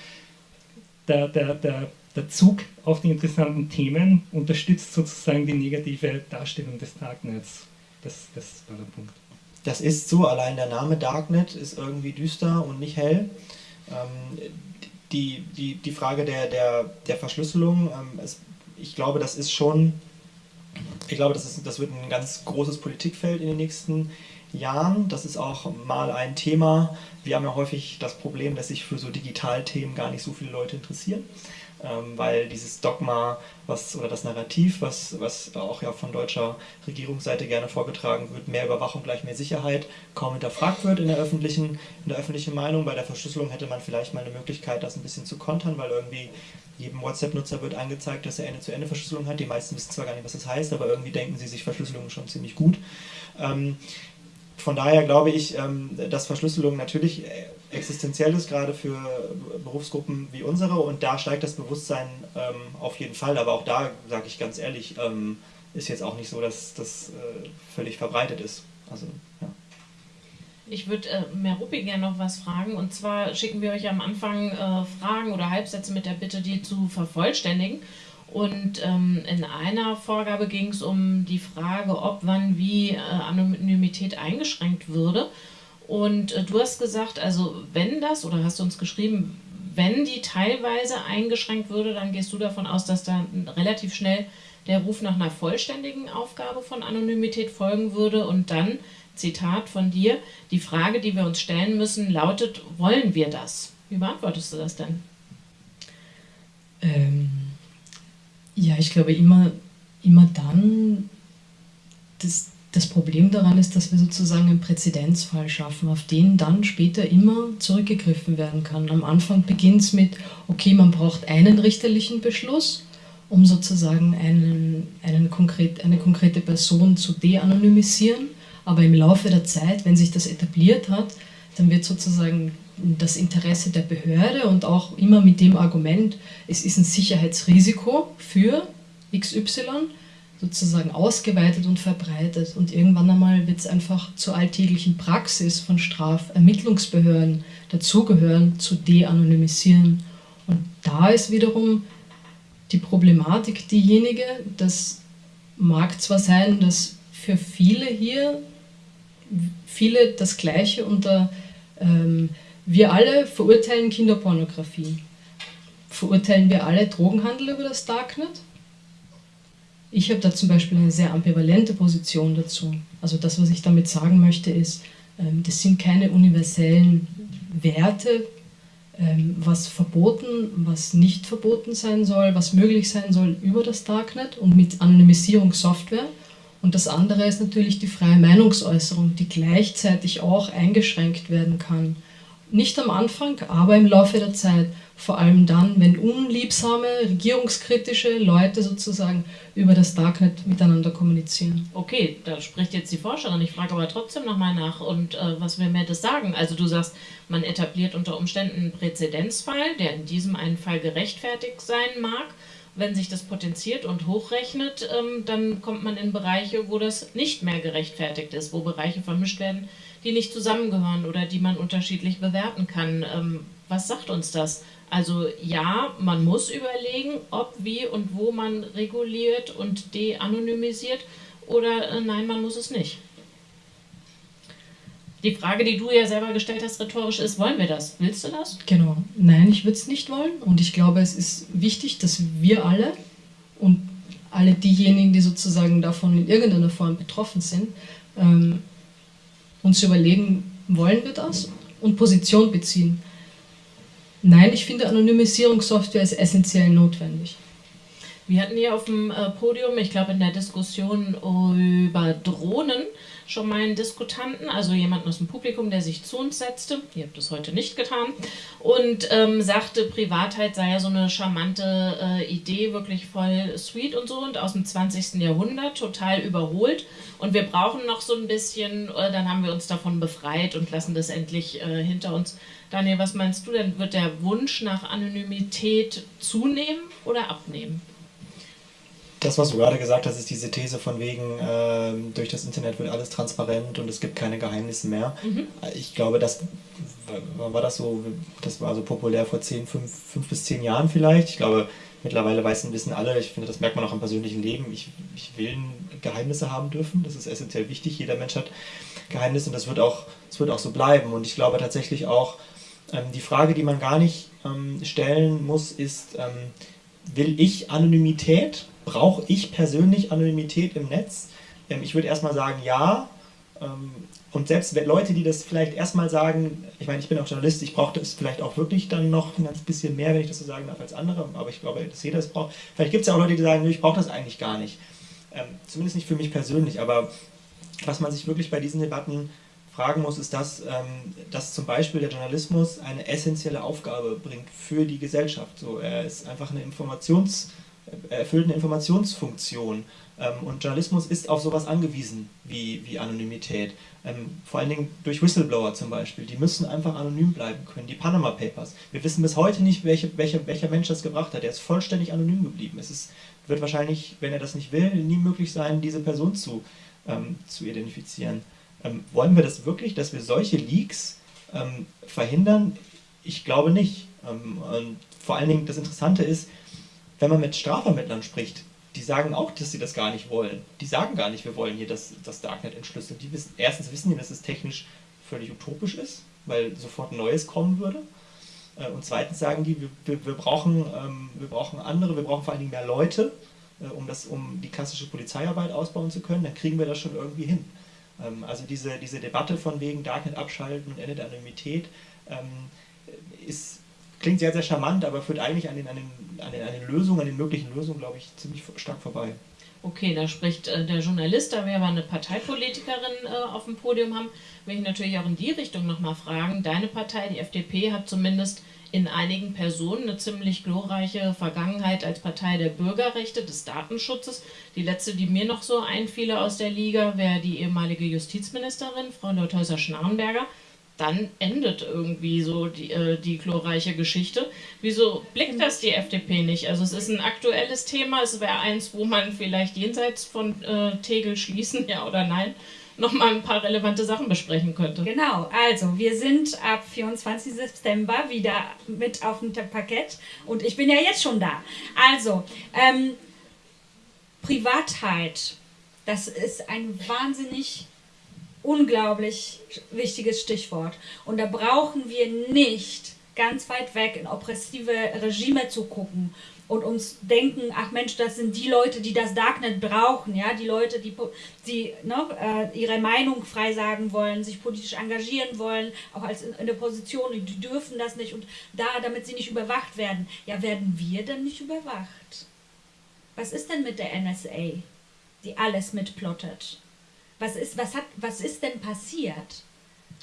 der, der, der, der Zug auf die interessanten Themen unterstützt sozusagen die negative Darstellung des Darknets. Das, das war der Punkt. Das ist so, allein der Name Darknet ist irgendwie düster und nicht hell. Ähm, die, die, die Frage der, der, der Verschlüsselung, ähm, es, ich glaube, das ist schon, ich glaube, das, ist, das wird ein ganz großes Politikfeld in den nächsten Jahren. Das ist auch mal ein Thema. Wir haben ja häufig das Problem, dass sich für so Digitalthemen gar nicht so viele Leute interessieren weil dieses Dogma was, oder das Narrativ, was, was auch ja von deutscher Regierungsseite gerne vorgetragen wird, mehr Überwachung gleich mehr Sicherheit, kaum hinterfragt wird in der öffentlichen, in der öffentlichen Meinung. Bei der Verschlüsselung hätte man vielleicht mal eine Möglichkeit, das ein bisschen zu kontern, weil irgendwie jedem WhatsApp-Nutzer wird angezeigt, dass er Ende-zu-Ende-Verschlüsselung hat. Die meisten wissen zwar gar nicht, was das heißt, aber irgendwie denken sie sich Verschlüsselung schon ziemlich gut. Ähm, von daher glaube ich, ähm, dass Verschlüsselung natürlich existenziell ist, gerade für Berufsgruppen wie unsere. Und da steigt das Bewusstsein ähm, auf jeden Fall. Aber auch da, sage ich ganz ehrlich, ähm, ist jetzt auch nicht so, dass das äh, völlig verbreitet ist. Also, ja. Ich würde äh, Merupi gerne noch was fragen. Und zwar schicken wir euch am Anfang äh, Fragen oder Halbsätze mit der Bitte, die zu vervollständigen. Und ähm, in einer Vorgabe ging es um die Frage, ob, wann, wie äh, Anonymität eingeschränkt würde. Und äh, du hast gesagt, also wenn das, oder hast du uns geschrieben, wenn die teilweise eingeschränkt würde, dann gehst du davon aus, dass da relativ schnell der Ruf nach einer vollständigen Aufgabe von Anonymität folgen würde. Und dann, Zitat von dir, die Frage, die wir uns stellen müssen, lautet, wollen wir das? Wie beantwortest du das denn? Ähm, Ja, ich glaube immer, immer dann, das, das Problem daran ist, dass wir sozusagen einen Präzedenzfall schaffen, auf den dann später immer zurückgegriffen werden kann. Am Anfang beginnt es mit, okay, man braucht einen richterlichen Beschluss, um sozusagen einen, einen konkret, eine konkrete Person zu de-anonymisieren. Aber im Laufe der Zeit, wenn sich das etabliert hat, dann wird sozusagen das Interesse der Behörde und auch immer mit dem Argument, es ist ein Sicherheitsrisiko für XY, sozusagen ausgeweitet und verbreitet. Und irgendwann einmal wird es einfach zur alltäglichen Praxis von Strafermittlungsbehörden dazugehören, zu de-anonymisieren. Und da ist wiederum die Problematik diejenige, das mag zwar sein, dass für viele hier, viele das Gleiche unter ähm, wir alle verurteilen Kinderpornografie. Verurteilen wir alle Drogenhandel über das Darknet? Ich habe da zum Beispiel eine sehr ambivalente Position dazu. Also das, was ich damit sagen möchte, ist, ähm, das sind keine universellen Werte, ähm, was verboten, was nicht verboten sein soll, was möglich sein soll über das Darknet und mit Anonymisierungssoftware. Und das andere ist natürlich die freie Meinungsäußerung, die gleichzeitig auch eingeschränkt werden kann nicht am Anfang, aber im Laufe der Zeit. Vor allem dann, wenn unliebsame, regierungskritische Leute sozusagen über das Darknet miteinander kommunizieren. Okay, da spricht jetzt die Forscherin. Ich frage aber trotzdem nochmal nach und äh, was will mir das sagen? Also du sagst, man etabliert unter Umständen einen Präzedenzfall, der in diesem einen Fall gerechtfertigt sein mag. Wenn sich das potenziert und hochrechnet, ähm, dann kommt man in Bereiche, wo das nicht mehr gerechtfertigt ist, wo Bereiche vermischt werden, die nicht zusammengehören oder die man unterschiedlich bewerten kann. Ähm, was sagt uns das? Also ja, man muss überlegen, ob, wie und wo man reguliert und de-anonymisiert oder äh, nein, man muss es nicht. Die Frage, die du ja selber gestellt hast, rhetorisch ist, wollen wir das? Willst du das? Genau. Nein, ich würde es nicht wollen. Und ich glaube, es ist wichtig, dass wir alle und alle diejenigen, die sozusagen davon in irgendeiner Form betroffen sind, ähm, uns überlegen, wollen wir das und Position beziehen. Nein, ich finde Anonymisierungssoftware ist essentiell notwendig. Wir hatten hier auf dem äh, Podium, ich glaube in der Diskussion über Drohnen, schon mal einen Diskutanten, also jemanden aus dem Publikum, der sich zu uns setzte, ihr habt das heute nicht getan, und ähm, sagte, Privatheit sei ja so eine charmante äh, Idee, wirklich voll sweet und so und aus dem 20. Jahrhundert, total überholt. Und wir brauchen noch so ein bisschen, äh, dann haben wir uns davon befreit und lassen das endlich äh, hinter uns. Daniel, was meinst du denn? Wird der Wunsch nach Anonymität zunehmen oder abnehmen? Das, was du gerade gesagt hast, ist diese These von wegen, äh, durch das Internet wird alles transparent und es gibt keine Geheimnisse mehr. Mhm. Ich glaube, das war das so, das war so populär vor 10, 5, 5 bis 10 Jahren vielleicht. Ich glaube, mittlerweile wissen, wissen alle, ich finde, das merkt man auch im persönlichen Leben, ich, ich will Geheimnisse haben dürfen. Das ist essentiell wichtig. Jeder Mensch hat Geheimnisse und das wird auch, das wird auch so bleiben. Und ich glaube tatsächlich auch, ähm, die Frage, die man gar nicht ähm, stellen muss, ist, ähm, will ich Anonymität? Brauche ich persönlich Anonymität im Netz? Ähm, ich würde erstmal sagen, ja. Ähm, und selbst Leute, die das vielleicht erstmal sagen, ich meine, ich bin auch Journalist, ich brauche das vielleicht auch wirklich dann noch ein ganz bisschen mehr, wenn ich das so sagen darf, als andere, aber ich glaube, dass jeder es braucht. Vielleicht gibt es ja auch Leute, die sagen, ich brauche das eigentlich gar nicht. Ähm, zumindest nicht für mich persönlich, aber was man sich wirklich bei diesen Debatten fragen muss, ist das, dass zum Beispiel der Journalismus eine essentielle Aufgabe bringt für die Gesellschaft. So, er ist einfach eine Informations- erfüllt eine Informationsfunktion. Ähm, und Journalismus ist auf sowas angewiesen wie, wie Anonymität. Ähm, vor allen Dingen durch Whistleblower zum Beispiel. Die müssen einfach anonym bleiben können. Die Panama Papers. Wir wissen bis heute nicht, welche, welche, welcher Mensch das gebracht hat. Der ist vollständig anonym geblieben. Es ist, wird wahrscheinlich, wenn er das nicht will, nie möglich sein, diese Person zu, ähm, zu identifizieren. Ähm, wollen wir das wirklich, dass wir solche Leaks ähm, verhindern? Ich glaube nicht. Ähm, und vor allen Dingen das Interessante ist, wenn man mit Strafvermittlern spricht, die sagen auch, dass sie das gar nicht wollen. Die sagen gar nicht, wir wollen hier das, das Darknet entschlüsseln. Die wissen, erstens wissen die, dass es technisch völlig utopisch ist, weil sofort Neues kommen würde. Äh, und zweitens sagen die, wir, wir, wir brauchen, ähm, wir brauchen andere, wir brauchen vor allen Dingen mehr Leute, äh, um, das, um die klassische Polizeiarbeit ausbauen zu können, dann kriegen wir das schon irgendwie hin. Ähm, also diese, diese Debatte von wegen Darknet abschalten und Ende der Anonymität ähm, ist klingt sehr, sehr charmant, aber führt eigentlich an den, an den, an den, an den Lösungen, an den möglichen Lösungen, glaube ich, ziemlich stark vorbei. Okay, da spricht äh, der Journalist, da wir aber eine Parteipolitikerin äh, auf dem Podium haben, will ich natürlich auch in die Richtung nochmal fragen. Deine Partei, die FDP, hat zumindest in einigen Personen eine ziemlich glorreiche Vergangenheit als Partei der Bürgerrechte, des Datenschutzes. Die letzte, die mir noch so einfiele aus der Liga, wäre die ehemalige Justizministerin, Frau Leuthäuser-Schnarrenberger dann endet irgendwie so die, äh, die glorreiche Geschichte. Wieso blickt das die FDP nicht? Also es ist ein aktuelles Thema, es wäre eins, wo man vielleicht jenseits von äh, Tegel schließen, ja oder nein, nochmal ein paar relevante Sachen besprechen könnte. Genau, also wir sind ab 24. September wieder mit auf dem Parkett und ich bin ja jetzt schon da. Also, ähm, Privatheit, das ist ein wahnsinnig unglaublich wichtiges Stichwort. Und da brauchen wir nicht ganz weit weg in oppressive Regime zu gucken und uns denken, ach Mensch, das sind die Leute, die das Darknet brauchen, ja, die Leute, die, die ne, äh, ihre Meinung frei sagen wollen, sich politisch engagieren wollen, auch als in, in der Position, die dürfen das nicht und da, damit sie nicht überwacht werden. Ja, werden wir denn nicht überwacht? Was ist denn mit der NSA, die alles mitplottet? Was ist, was hat, was ist denn passiert?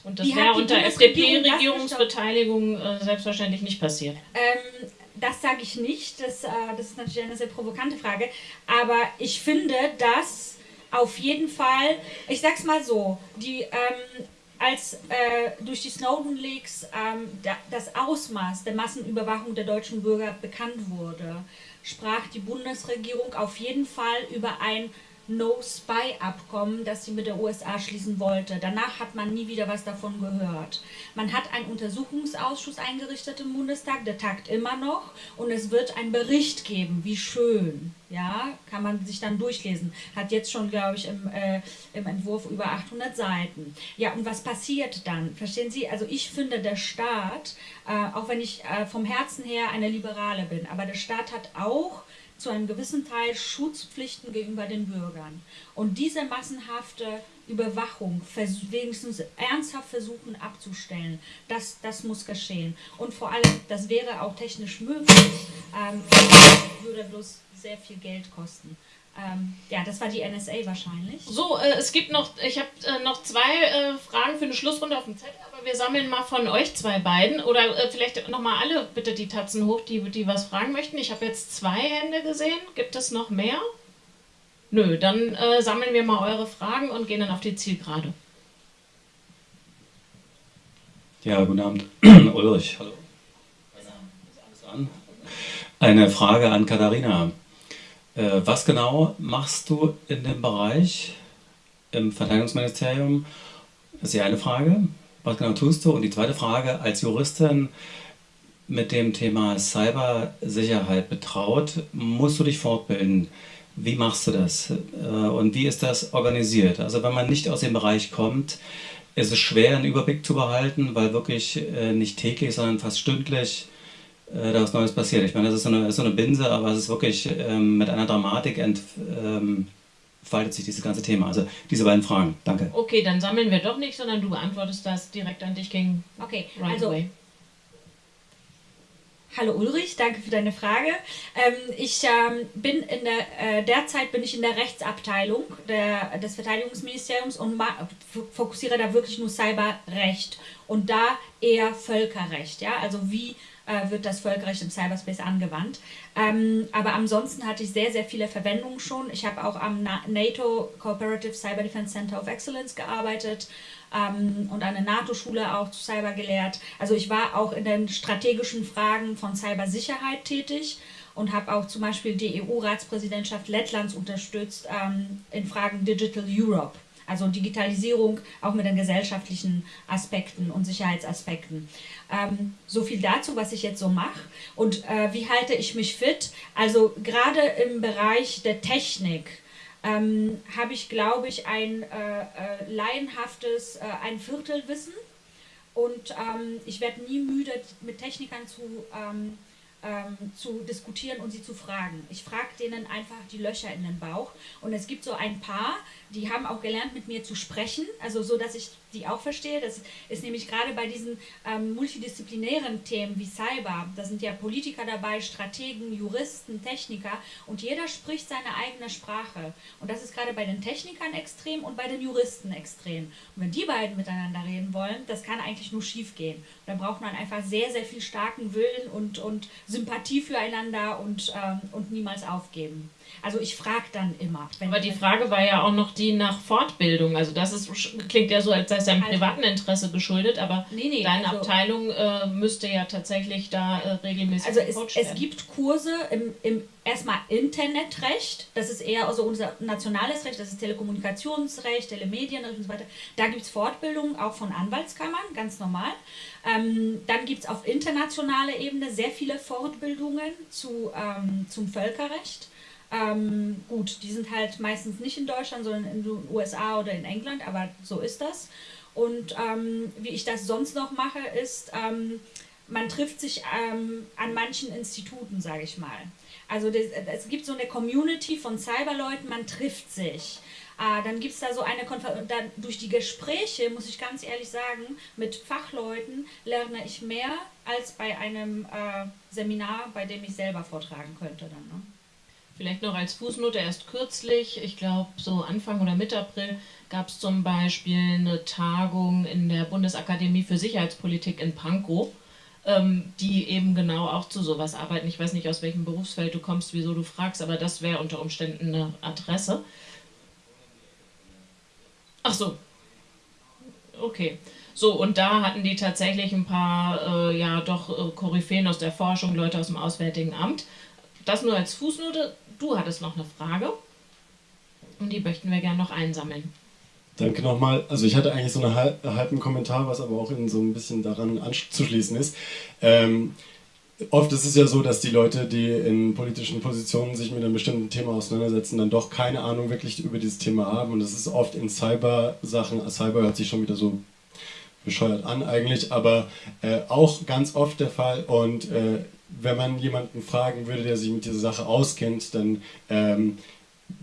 Und das wäre unter FDP-Regierungsbeteiligung äh, selbstverständlich nicht passiert. Ähm, das sage ich nicht. Das, äh, das ist natürlich eine sehr provokante Frage. Aber ich finde, dass auf jeden Fall, ich sag's mal so, die, ähm, als äh, durch die Snowden-Leaks ähm, da, das Ausmaß der Massenüberwachung der deutschen Bürger bekannt wurde, sprach die Bundesregierung auf jeden Fall über ein No-Spy-Abkommen, das sie mit der USA schließen wollte. Danach hat man nie wieder was davon gehört. Man hat einen Untersuchungsausschuss eingerichtet im Bundestag, der tagt immer noch und es wird einen Bericht geben. Wie schön. Ja, kann man sich dann durchlesen. Hat jetzt schon, glaube ich, im, äh, im Entwurf über 800 Seiten. Ja, und was passiert dann? Verstehen Sie? Also ich finde, der Staat, äh, auch wenn ich äh, vom Herzen her eine Liberale bin, aber der Staat hat auch zu einem gewissen Teil Schutzpflichten gegenüber den Bürgern. Und diese massenhafte Überwachung wenigstens ernsthaft versuchen abzustellen, das, das muss geschehen. Und vor allem, das wäre auch technisch möglich, ähm, würde bloß sehr viel Geld kosten. Ähm, ja, das war die NSA wahrscheinlich. So, äh, es gibt noch, ich habe äh, noch zwei äh, Fragen für eine Schlussrunde auf dem Zettel, aber wir sammeln mal von euch zwei beiden oder äh, vielleicht nochmal alle bitte die Tatzen hoch, die, die was fragen möchten. Ich habe jetzt zwei Hände gesehen. Gibt es noch mehr? Nö, dann äh, sammeln wir mal eure Fragen und gehen dann auf die Zielgerade. Ja, guten Abend. Ulrich, hallo. Eine Frage an Katharina. Äh, was genau machst du in dem Bereich im Verteidigungsministerium? Das ist die eine Frage. Was genau tust du? Und die zweite Frage, als Juristin mit dem Thema Cybersicherheit betraut, musst du dich fortbilden. Wie machst du das? Äh, und wie ist das organisiert? Also wenn man nicht aus dem Bereich kommt, ist es schwer, einen Überblick zu behalten, weil wirklich äh, nicht täglich, sondern fast stündlich äh, da was Neues passiert. Ich meine, das ist so eine, ist so eine Binse, aber es ist wirklich ähm, mit einer Dramatik entfaltet ähm, sich dieses ganze Thema. Also diese beiden Fragen. Danke. Okay, dann sammeln wir doch nicht, sondern du beantwortest das direkt an dich gegen Okay, right also away. Hallo Ulrich, danke für deine Frage. Ähm, ich ähm, bin in der, äh, derzeit bin ich in der Rechtsabteilung der, des Verteidigungsministeriums und fokussiere da wirklich nur Cyberrecht und da eher Völkerrecht. Ja? Also wie äh, wird das Völkerrecht im Cyberspace angewandt. Ähm, aber ansonsten hatte ich sehr, sehr viele Verwendungen schon. Ich habe auch am NATO Cooperative Cyber Defense Center of Excellence gearbeitet ähm, und eine NATO-Schule auch zu Cyber gelehrt. Also ich war auch in den strategischen Fragen von Cybersicherheit tätig und habe auch zum Beispiel die EU-Ratspräsidentschaft Lettlands unterstützt ähm, in Fragen Digital Europe. Also Digitalisierung auch mit den gesellschaftlichen Aspekten und Sicherheitsaspekten. Ähm, so viel dazu, was ich jetzt so mache. Und äh, wie halte ich mich fit? Also gerade im Bereich der Technik ähm, habe ich, glaube ich, ein äh, äh, laienhaftes äh, ein Viertelwissen. Und ähm, ich werde nie müde, mit Technikern zu ähm, ähm, zu diskutieren und sie zu fragen. Ich frage denen einfach die Löcher in den Bauch. Und es gibt so ein paar, die haben auch gelernt, mit mir zu sprechen, also so, dass ich die auch verstehe. Das ist nämlich gerade bei diesen ähm, multidisziplinären Themen wie Cyber, da sind ja Politiker dabei, Strategen, Juristen, Techniker und jeder spricht seine eigene Sprache. Und das ist gerade bei den Technikern extrem und bei den Juristen extrem. Und wenn die beiden miteinander reden wollen, das kann eigentlich nur schief gehen. Da braucht man einfach sehr, sehr viel starken Willen und, und Sympathie füreinander und, ähm, und niemals aufgeben. Also ich frage dann immer. Aber die Frage war ja auch noch die nach Fortbildung. Also das ist, klingt ja so, als sei es deinem also, privaten Interesse geschuldet, aber nee, nee, deine also, Abteilung äh, müsste ja tatsächlich da äh, regelmäßig Also es, es, gibt Kurse im, im erstmal Internetrecht, das ist eher also unser nationales Recht, das ist Telekommunikationsrecht, Telemedienrecht und so weiter. Da gibt es Fortbildungen auch von Anwaltskammern, ganz normal. Ähm, dann gibt es auf internationaler Ebene sehr viele Fortbildungen zu, ähm, zum Völkerrecht. Ähm, gut, die sind halt meistens nicht in Deutschland, sondern in den USA oder in England, aber so ist das. Und ähm, wie ich das sonst noch mache, ist, ähm, man trifft sich ähm, an manchen Instituten, sage ich mal. Also das, es gibt so eine Community von Cyberleuten, man trifft sich. Äh, dann gibt es da so eine Konferenz, durch die Gespräche, muss ich ganz ehrlich sagen, mit Fachleuten lerne ich mehr als bei einem äh, Seminar, bei dem ich selber vortragen könnte dann. Ne? Vielleicht noch als Fußnote, erst kürzlich, ich glaube so Anfang oder Mitte April, gab es zum Beispiel eine Tagung in der Bundesakademie für Sicherheitspolitik in Pankow, ähm, die eben genau auch zu sowas arbeiten. Ich weiß nicht, aus welchem Berufsfeld du kommst, wieso du fragst, aber das wäre unter Umständen eine Adresse. Ach so. Okay. So, und da hatten die tatsächlich ein paar, äh, ja, doch äh, Koryphäen aus der Forschung, Leute aus dem Auswärtigen Amt. Das nur als Fußnote. Du hattest noch eine Frage und die möchten wir gerne noch einsammeln. Danke nochmal. Also ich hatte eigentlich so einen halben Kommentar, was aber auch in so ein bisschen daran anzuschließen ist. Ähm, oft ist es ja so, dass die Leute, die in politischen Positionen sich mit einem bestimmten Thema auseinandersetzen, dann doch keine Ahnung wirklich über dieses Thema haben. Und das ist oft in Cyber-Sachen, Cyber hört sich schon wieder so bescheuert an eigentlich, aber äh, auch ganz oft der Fall. Und äh, wenn man jemanden fragen würde, der sich mit dieser Sache auskennt, dann ähm,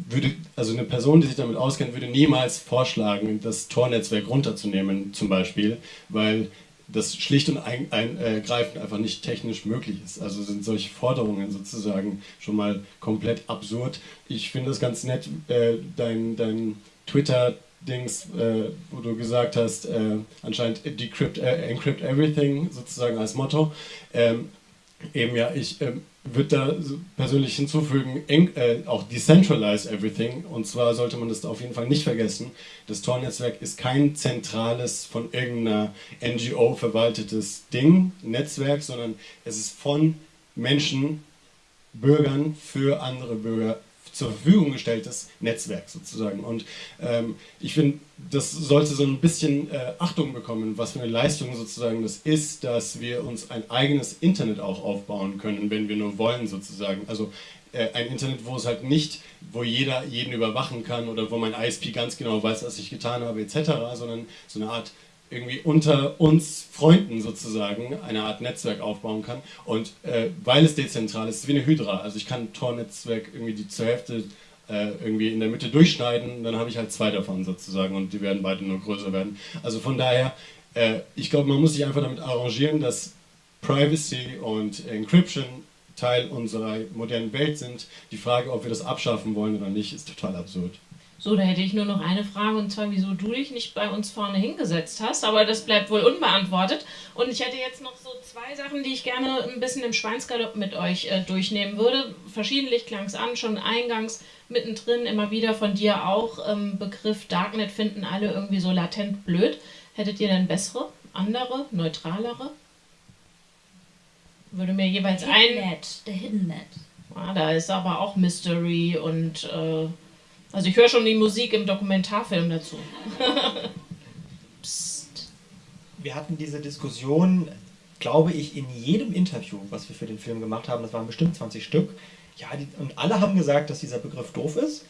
würde, also eine Person, die sich damit auskennt, würde niemals vorschlagen, das Tor-Netzwerk runterzunehmen, zum Beispiel, weil das schlicht und ergreifend einfach nicht technisch möglich ist. Also sind solche Forderungen sozusagen schon mal komplett absurd. Ich finde es ganz nett, äh, dein, dein Twitter-Dings, äh, wo du gesagt hast, äh, anscheinend decrypt, äh, encrypt everything sozusagen als Motto. Ähm, Eben ja, ich ähm, würde da persönlich hinzufügen, eng, äh, auch decentralize everything. Und zwar sollte man das auf jeden Fall nicht vergessen. Das Tor-Netzwerk ist kein zentrales, von irgendeiner NGO verwaltetes Ding, Netzwerk, sondern es ist von Menschen, Bürgern für andere Bürger zur Verfügung gestelltes Netzwerk sozusagen. Und ähm, ich finde, das sollte so ein bisschen äh, Achtung bekommen, was für eine Leistung sozusagen das ist, dass wir uns ein eigenes Internet auch aufbauen können, wenn wir nur wollen sozusagen. Also äh, ein Internet, wo es halt nicht, wo jeder jeden überwachen kann oder wo mein ISP ganz genau weiß, was ich getan habe etc., sondern so eine Art irgendwie unter uns Freunden sozusagen eine Art Netzwerk aufbauen kann. Und äh, weil es dezentral ist, ist es wie eine Hydra. Also ich kann Tor-Netzwerk irgendwie die zur Hälfte äh, irgendwie in der Mitte durchschneiden, dann habe ich halt zwei davon sozusagen und die werden beide nur größer werden. Also von daher, äh, ich glaube, man muss sich einfach damit arrangieren, dass Privacy und Encryption Teil unserer modernen Welt sind. Die Frage, ob wir das abschaffen wollen oder nicht, ist total absurd. So, da hätte ich nur noch eine Frage und zwar, wieso du dich nicht bei uns vorne hingesetzt hast, aber das bleibt wohl unbeantwortet. Und ich hätte jetzt noch so zwei Sachen, die ich gerne ein bisschen im Schweinsgalopp mit euch äh, durchnehmen würde. Verschiedentlich klang es an, schon eingangs, mittendrin, immer wieder von dir auch. Ähm, Begriff Darknet finden alle irgendwie so latent blöd. Hättet ihr denn bessere, andere, neutralere? Würde mir jeweils Hidden ein. Net, der Hidden Net. Ah, da ist aber auch Mystery und. Äh, also ich höre schon die Musik im Dokumentarfilm dazu. [laughs] Psst. Wir hatten diese Diskussion, glaube ich, in jedem Interview, was wir für den Film gemacht haben, das waren bestimmt 20 Stück. Ja, die, und alle haben gesagt, dass dieser Begriff doof ist.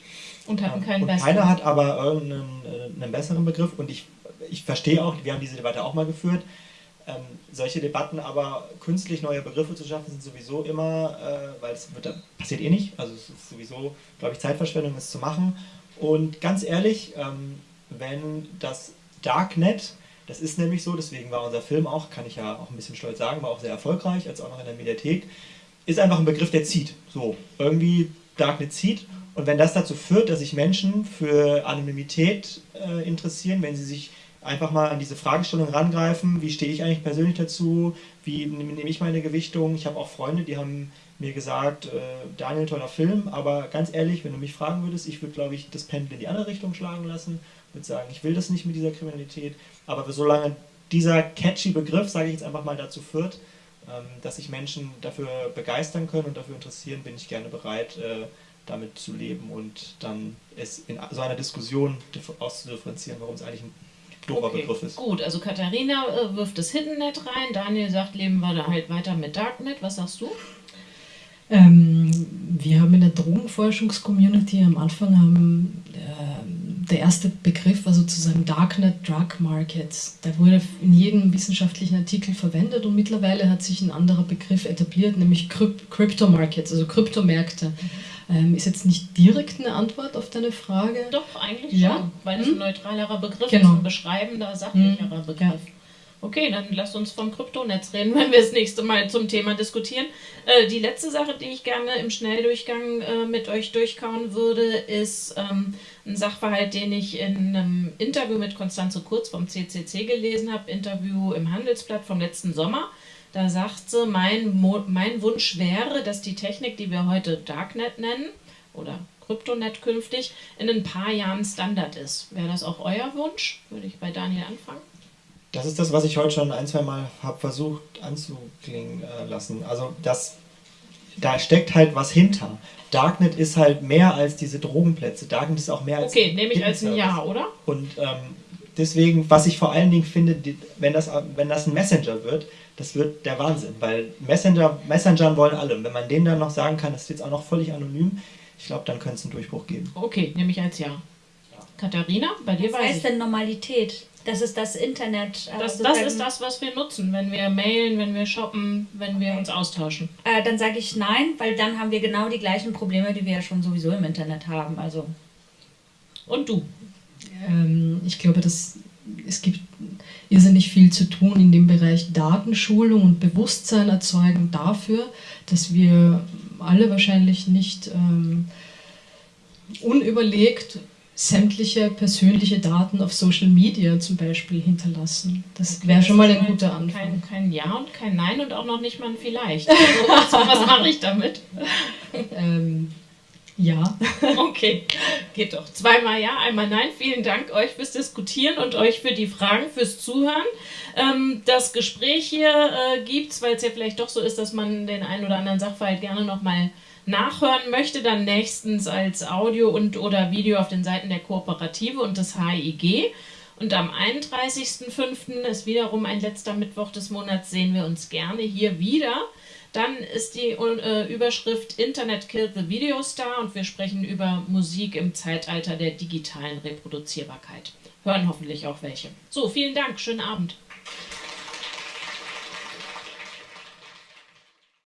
Und hatten keinen und besseren. Keiner hat aber irgendeinen äh, einen besseren Begriff. Und ich, ich verstehe auch, wir haben diese Debatte auch mal geführt, ähm, solche Debatten aber künstlich neue Begriffe zu schaffen, sind sowieso immer, äh, weil es wird, passiert eh nicht, also es ist sowieso, glaube ich, Zeitverschwendung, es zu machen. Und ganz ehrlich, ähm, wenn das Darknet, das ist nämlich so, deswegen war unser Film auch, kann ich ja auch ein bisschen stolz sagen, war auch sehr erfolgreich, als auch noch in der Mediathek, ist einfach ein Begriff, der zieht. So, irgendwie Darknet zieht. Und wenn das dazu führt, dass sich Menschen für Anonymität äh, interessieren, wenn sie sich einfach mal an diese Fragestellung rangreifen, wie stehe ich eigentlich persönlich dazu, wie nehme ich meine Gewichtung. Ich habe auch Freunde, die haben mir gesagt, äh, Daniel, toller Film, aber ganz ehrlich, wenn du mich fragen würdest, ich würde, glaube ich, das Pendel in die andere Richtung schlagen lassen, würde sagen, ich will das nicht mit dieser Kriminalität, aber solange dieser catchy Begriff, sage ich jetzt einfach mal, dazu führt, ähm, dass sich Menschen dafür begeistern können und dafür interessieren, bin ich gerne bereit, äh, damit zu leben und dann es in so einer Diskussion auszudifferenzieren, warum es eigentlich ein okay, ist. Gut, also Katharina äh, wirft das Hiddennet rein, Daniel sagt, leben wir da halt weiter mit Darknet. Was sagst du? Ähm, wir haben in der Drogenforschungscommunity am Anfang haben, äh, der erste Begriff war sozusagen Darknet Drug Markets. Der wurde in jedem wissenschaftlichen Artikel verwendet und mittlerweile hat sich ein anderer Begriff etabliert, nämlich Crypto Markets, also Kryptomärkte. Ähm, ist jetzt nicht direkt eine Antwort auf deine Frage. Doch, eigentlich ja? schon, weil es hm? ein neutralerer Begriff genau. ist, ein beschreibender, sachlicherer hm. Begriff. Ja. Okay, dann lasst uns vom Kryptonetz reden, [laughs] wenn wir das nächste Mal zum Thema diskutieren. Äh, die letzte Sache, die ich gerne im Schnelldurchgang äh, mit euch durchkauen würde, ist ähm, ein Sachverhalt, den ich in einem Interview mit Konstanze Kurz vom CCC gelesen habe, Interview im Handelsblatt vom letzten Sommer. Da sagt sie, mein, mein Wunsch wäre, dass die Technik, die wir heute Darknet nennen, oder Kryptonet künftig, in ein paar Jahren Standard ist. Wäre das auch euer Wunsch? Würde ich bei Daniel anfangen. Das ist das, was ich heute schon ein, zwei Mal habe versucht anzuklingen äh, lassen. Also das, da steckt halt was hinter. Darknet ist halt mehr als diese Drogenplätze. Darknet ist auch mehr als. Okay, nehme ich als ein Ja, oder? Und ähm, deswegen, was ich vor allen Dingen finde, wenn das, wenn das ein Messenger wird, das wird der Wahnsinn, weil Messenger, Messengern wollen alle. Und wenn man denen dann noch sagen kann, das ist jetzt auch noch völlig anonym, ich glaube, dann könnte es einen Durchbruch geben. Okay, nehme ich als Ja. Katharina, bei dir Was heißt ich. denn Normalität? Das ist das Internet. Äh, das, das, ist das, was wir nutzen, wenn wir mailen, wenn wir shoppen, wenn wir uns austauschen. Äh, dann sage ich nein, weil dann haben wir genau die gleichen Probleme, die wir ja schon sowieso im Internet haben. Also. Und du? Ähm, ich glaube, dass es gibt irrsinnig viel zu tun in dem Bereich Datenschulung und Bewusstsein erzeugen dafür, dass wir alle wahrscheinlich nicht ähm, unüberlegt sämtliche persönliche Daten auf Social Media zum Beispiel hinterlassen. Das wäre schon mal ein guter Anfang. Kein, kein, Ja und kein Nein und auch noch nicht mal ein Vielleicht. Also, [laughs] was mache ich damit? ähm, ja. [laughs] okay, geht doch. Zweimal Ja, einmal Nein. Vielen Dank euch fürs Diskutieren und euch für die Fragen, fürs Zuhören. Ähm, das Gespräch hier äh, gibt weil es ja vielleicht doch so ist, dass man den einen oder anderen Sachverhalt gerne nochmal mal nachhören möchte, dann nächstens als Audio und oder Video auf den Seiten der Kooperative und des HIG. Und am 31.05. ist wiederum ein letzter Mittwoch des Monats, sehen wir uns gerne hier wieder. Dann ist die äh, Überschrift Internet Killed the Video Star und wir sprechen über Musik im Zeitalter der digitalen Reproduzierbarkeit. Hören hoffentlich auch welche. So, vielen Dank, schönen Abend.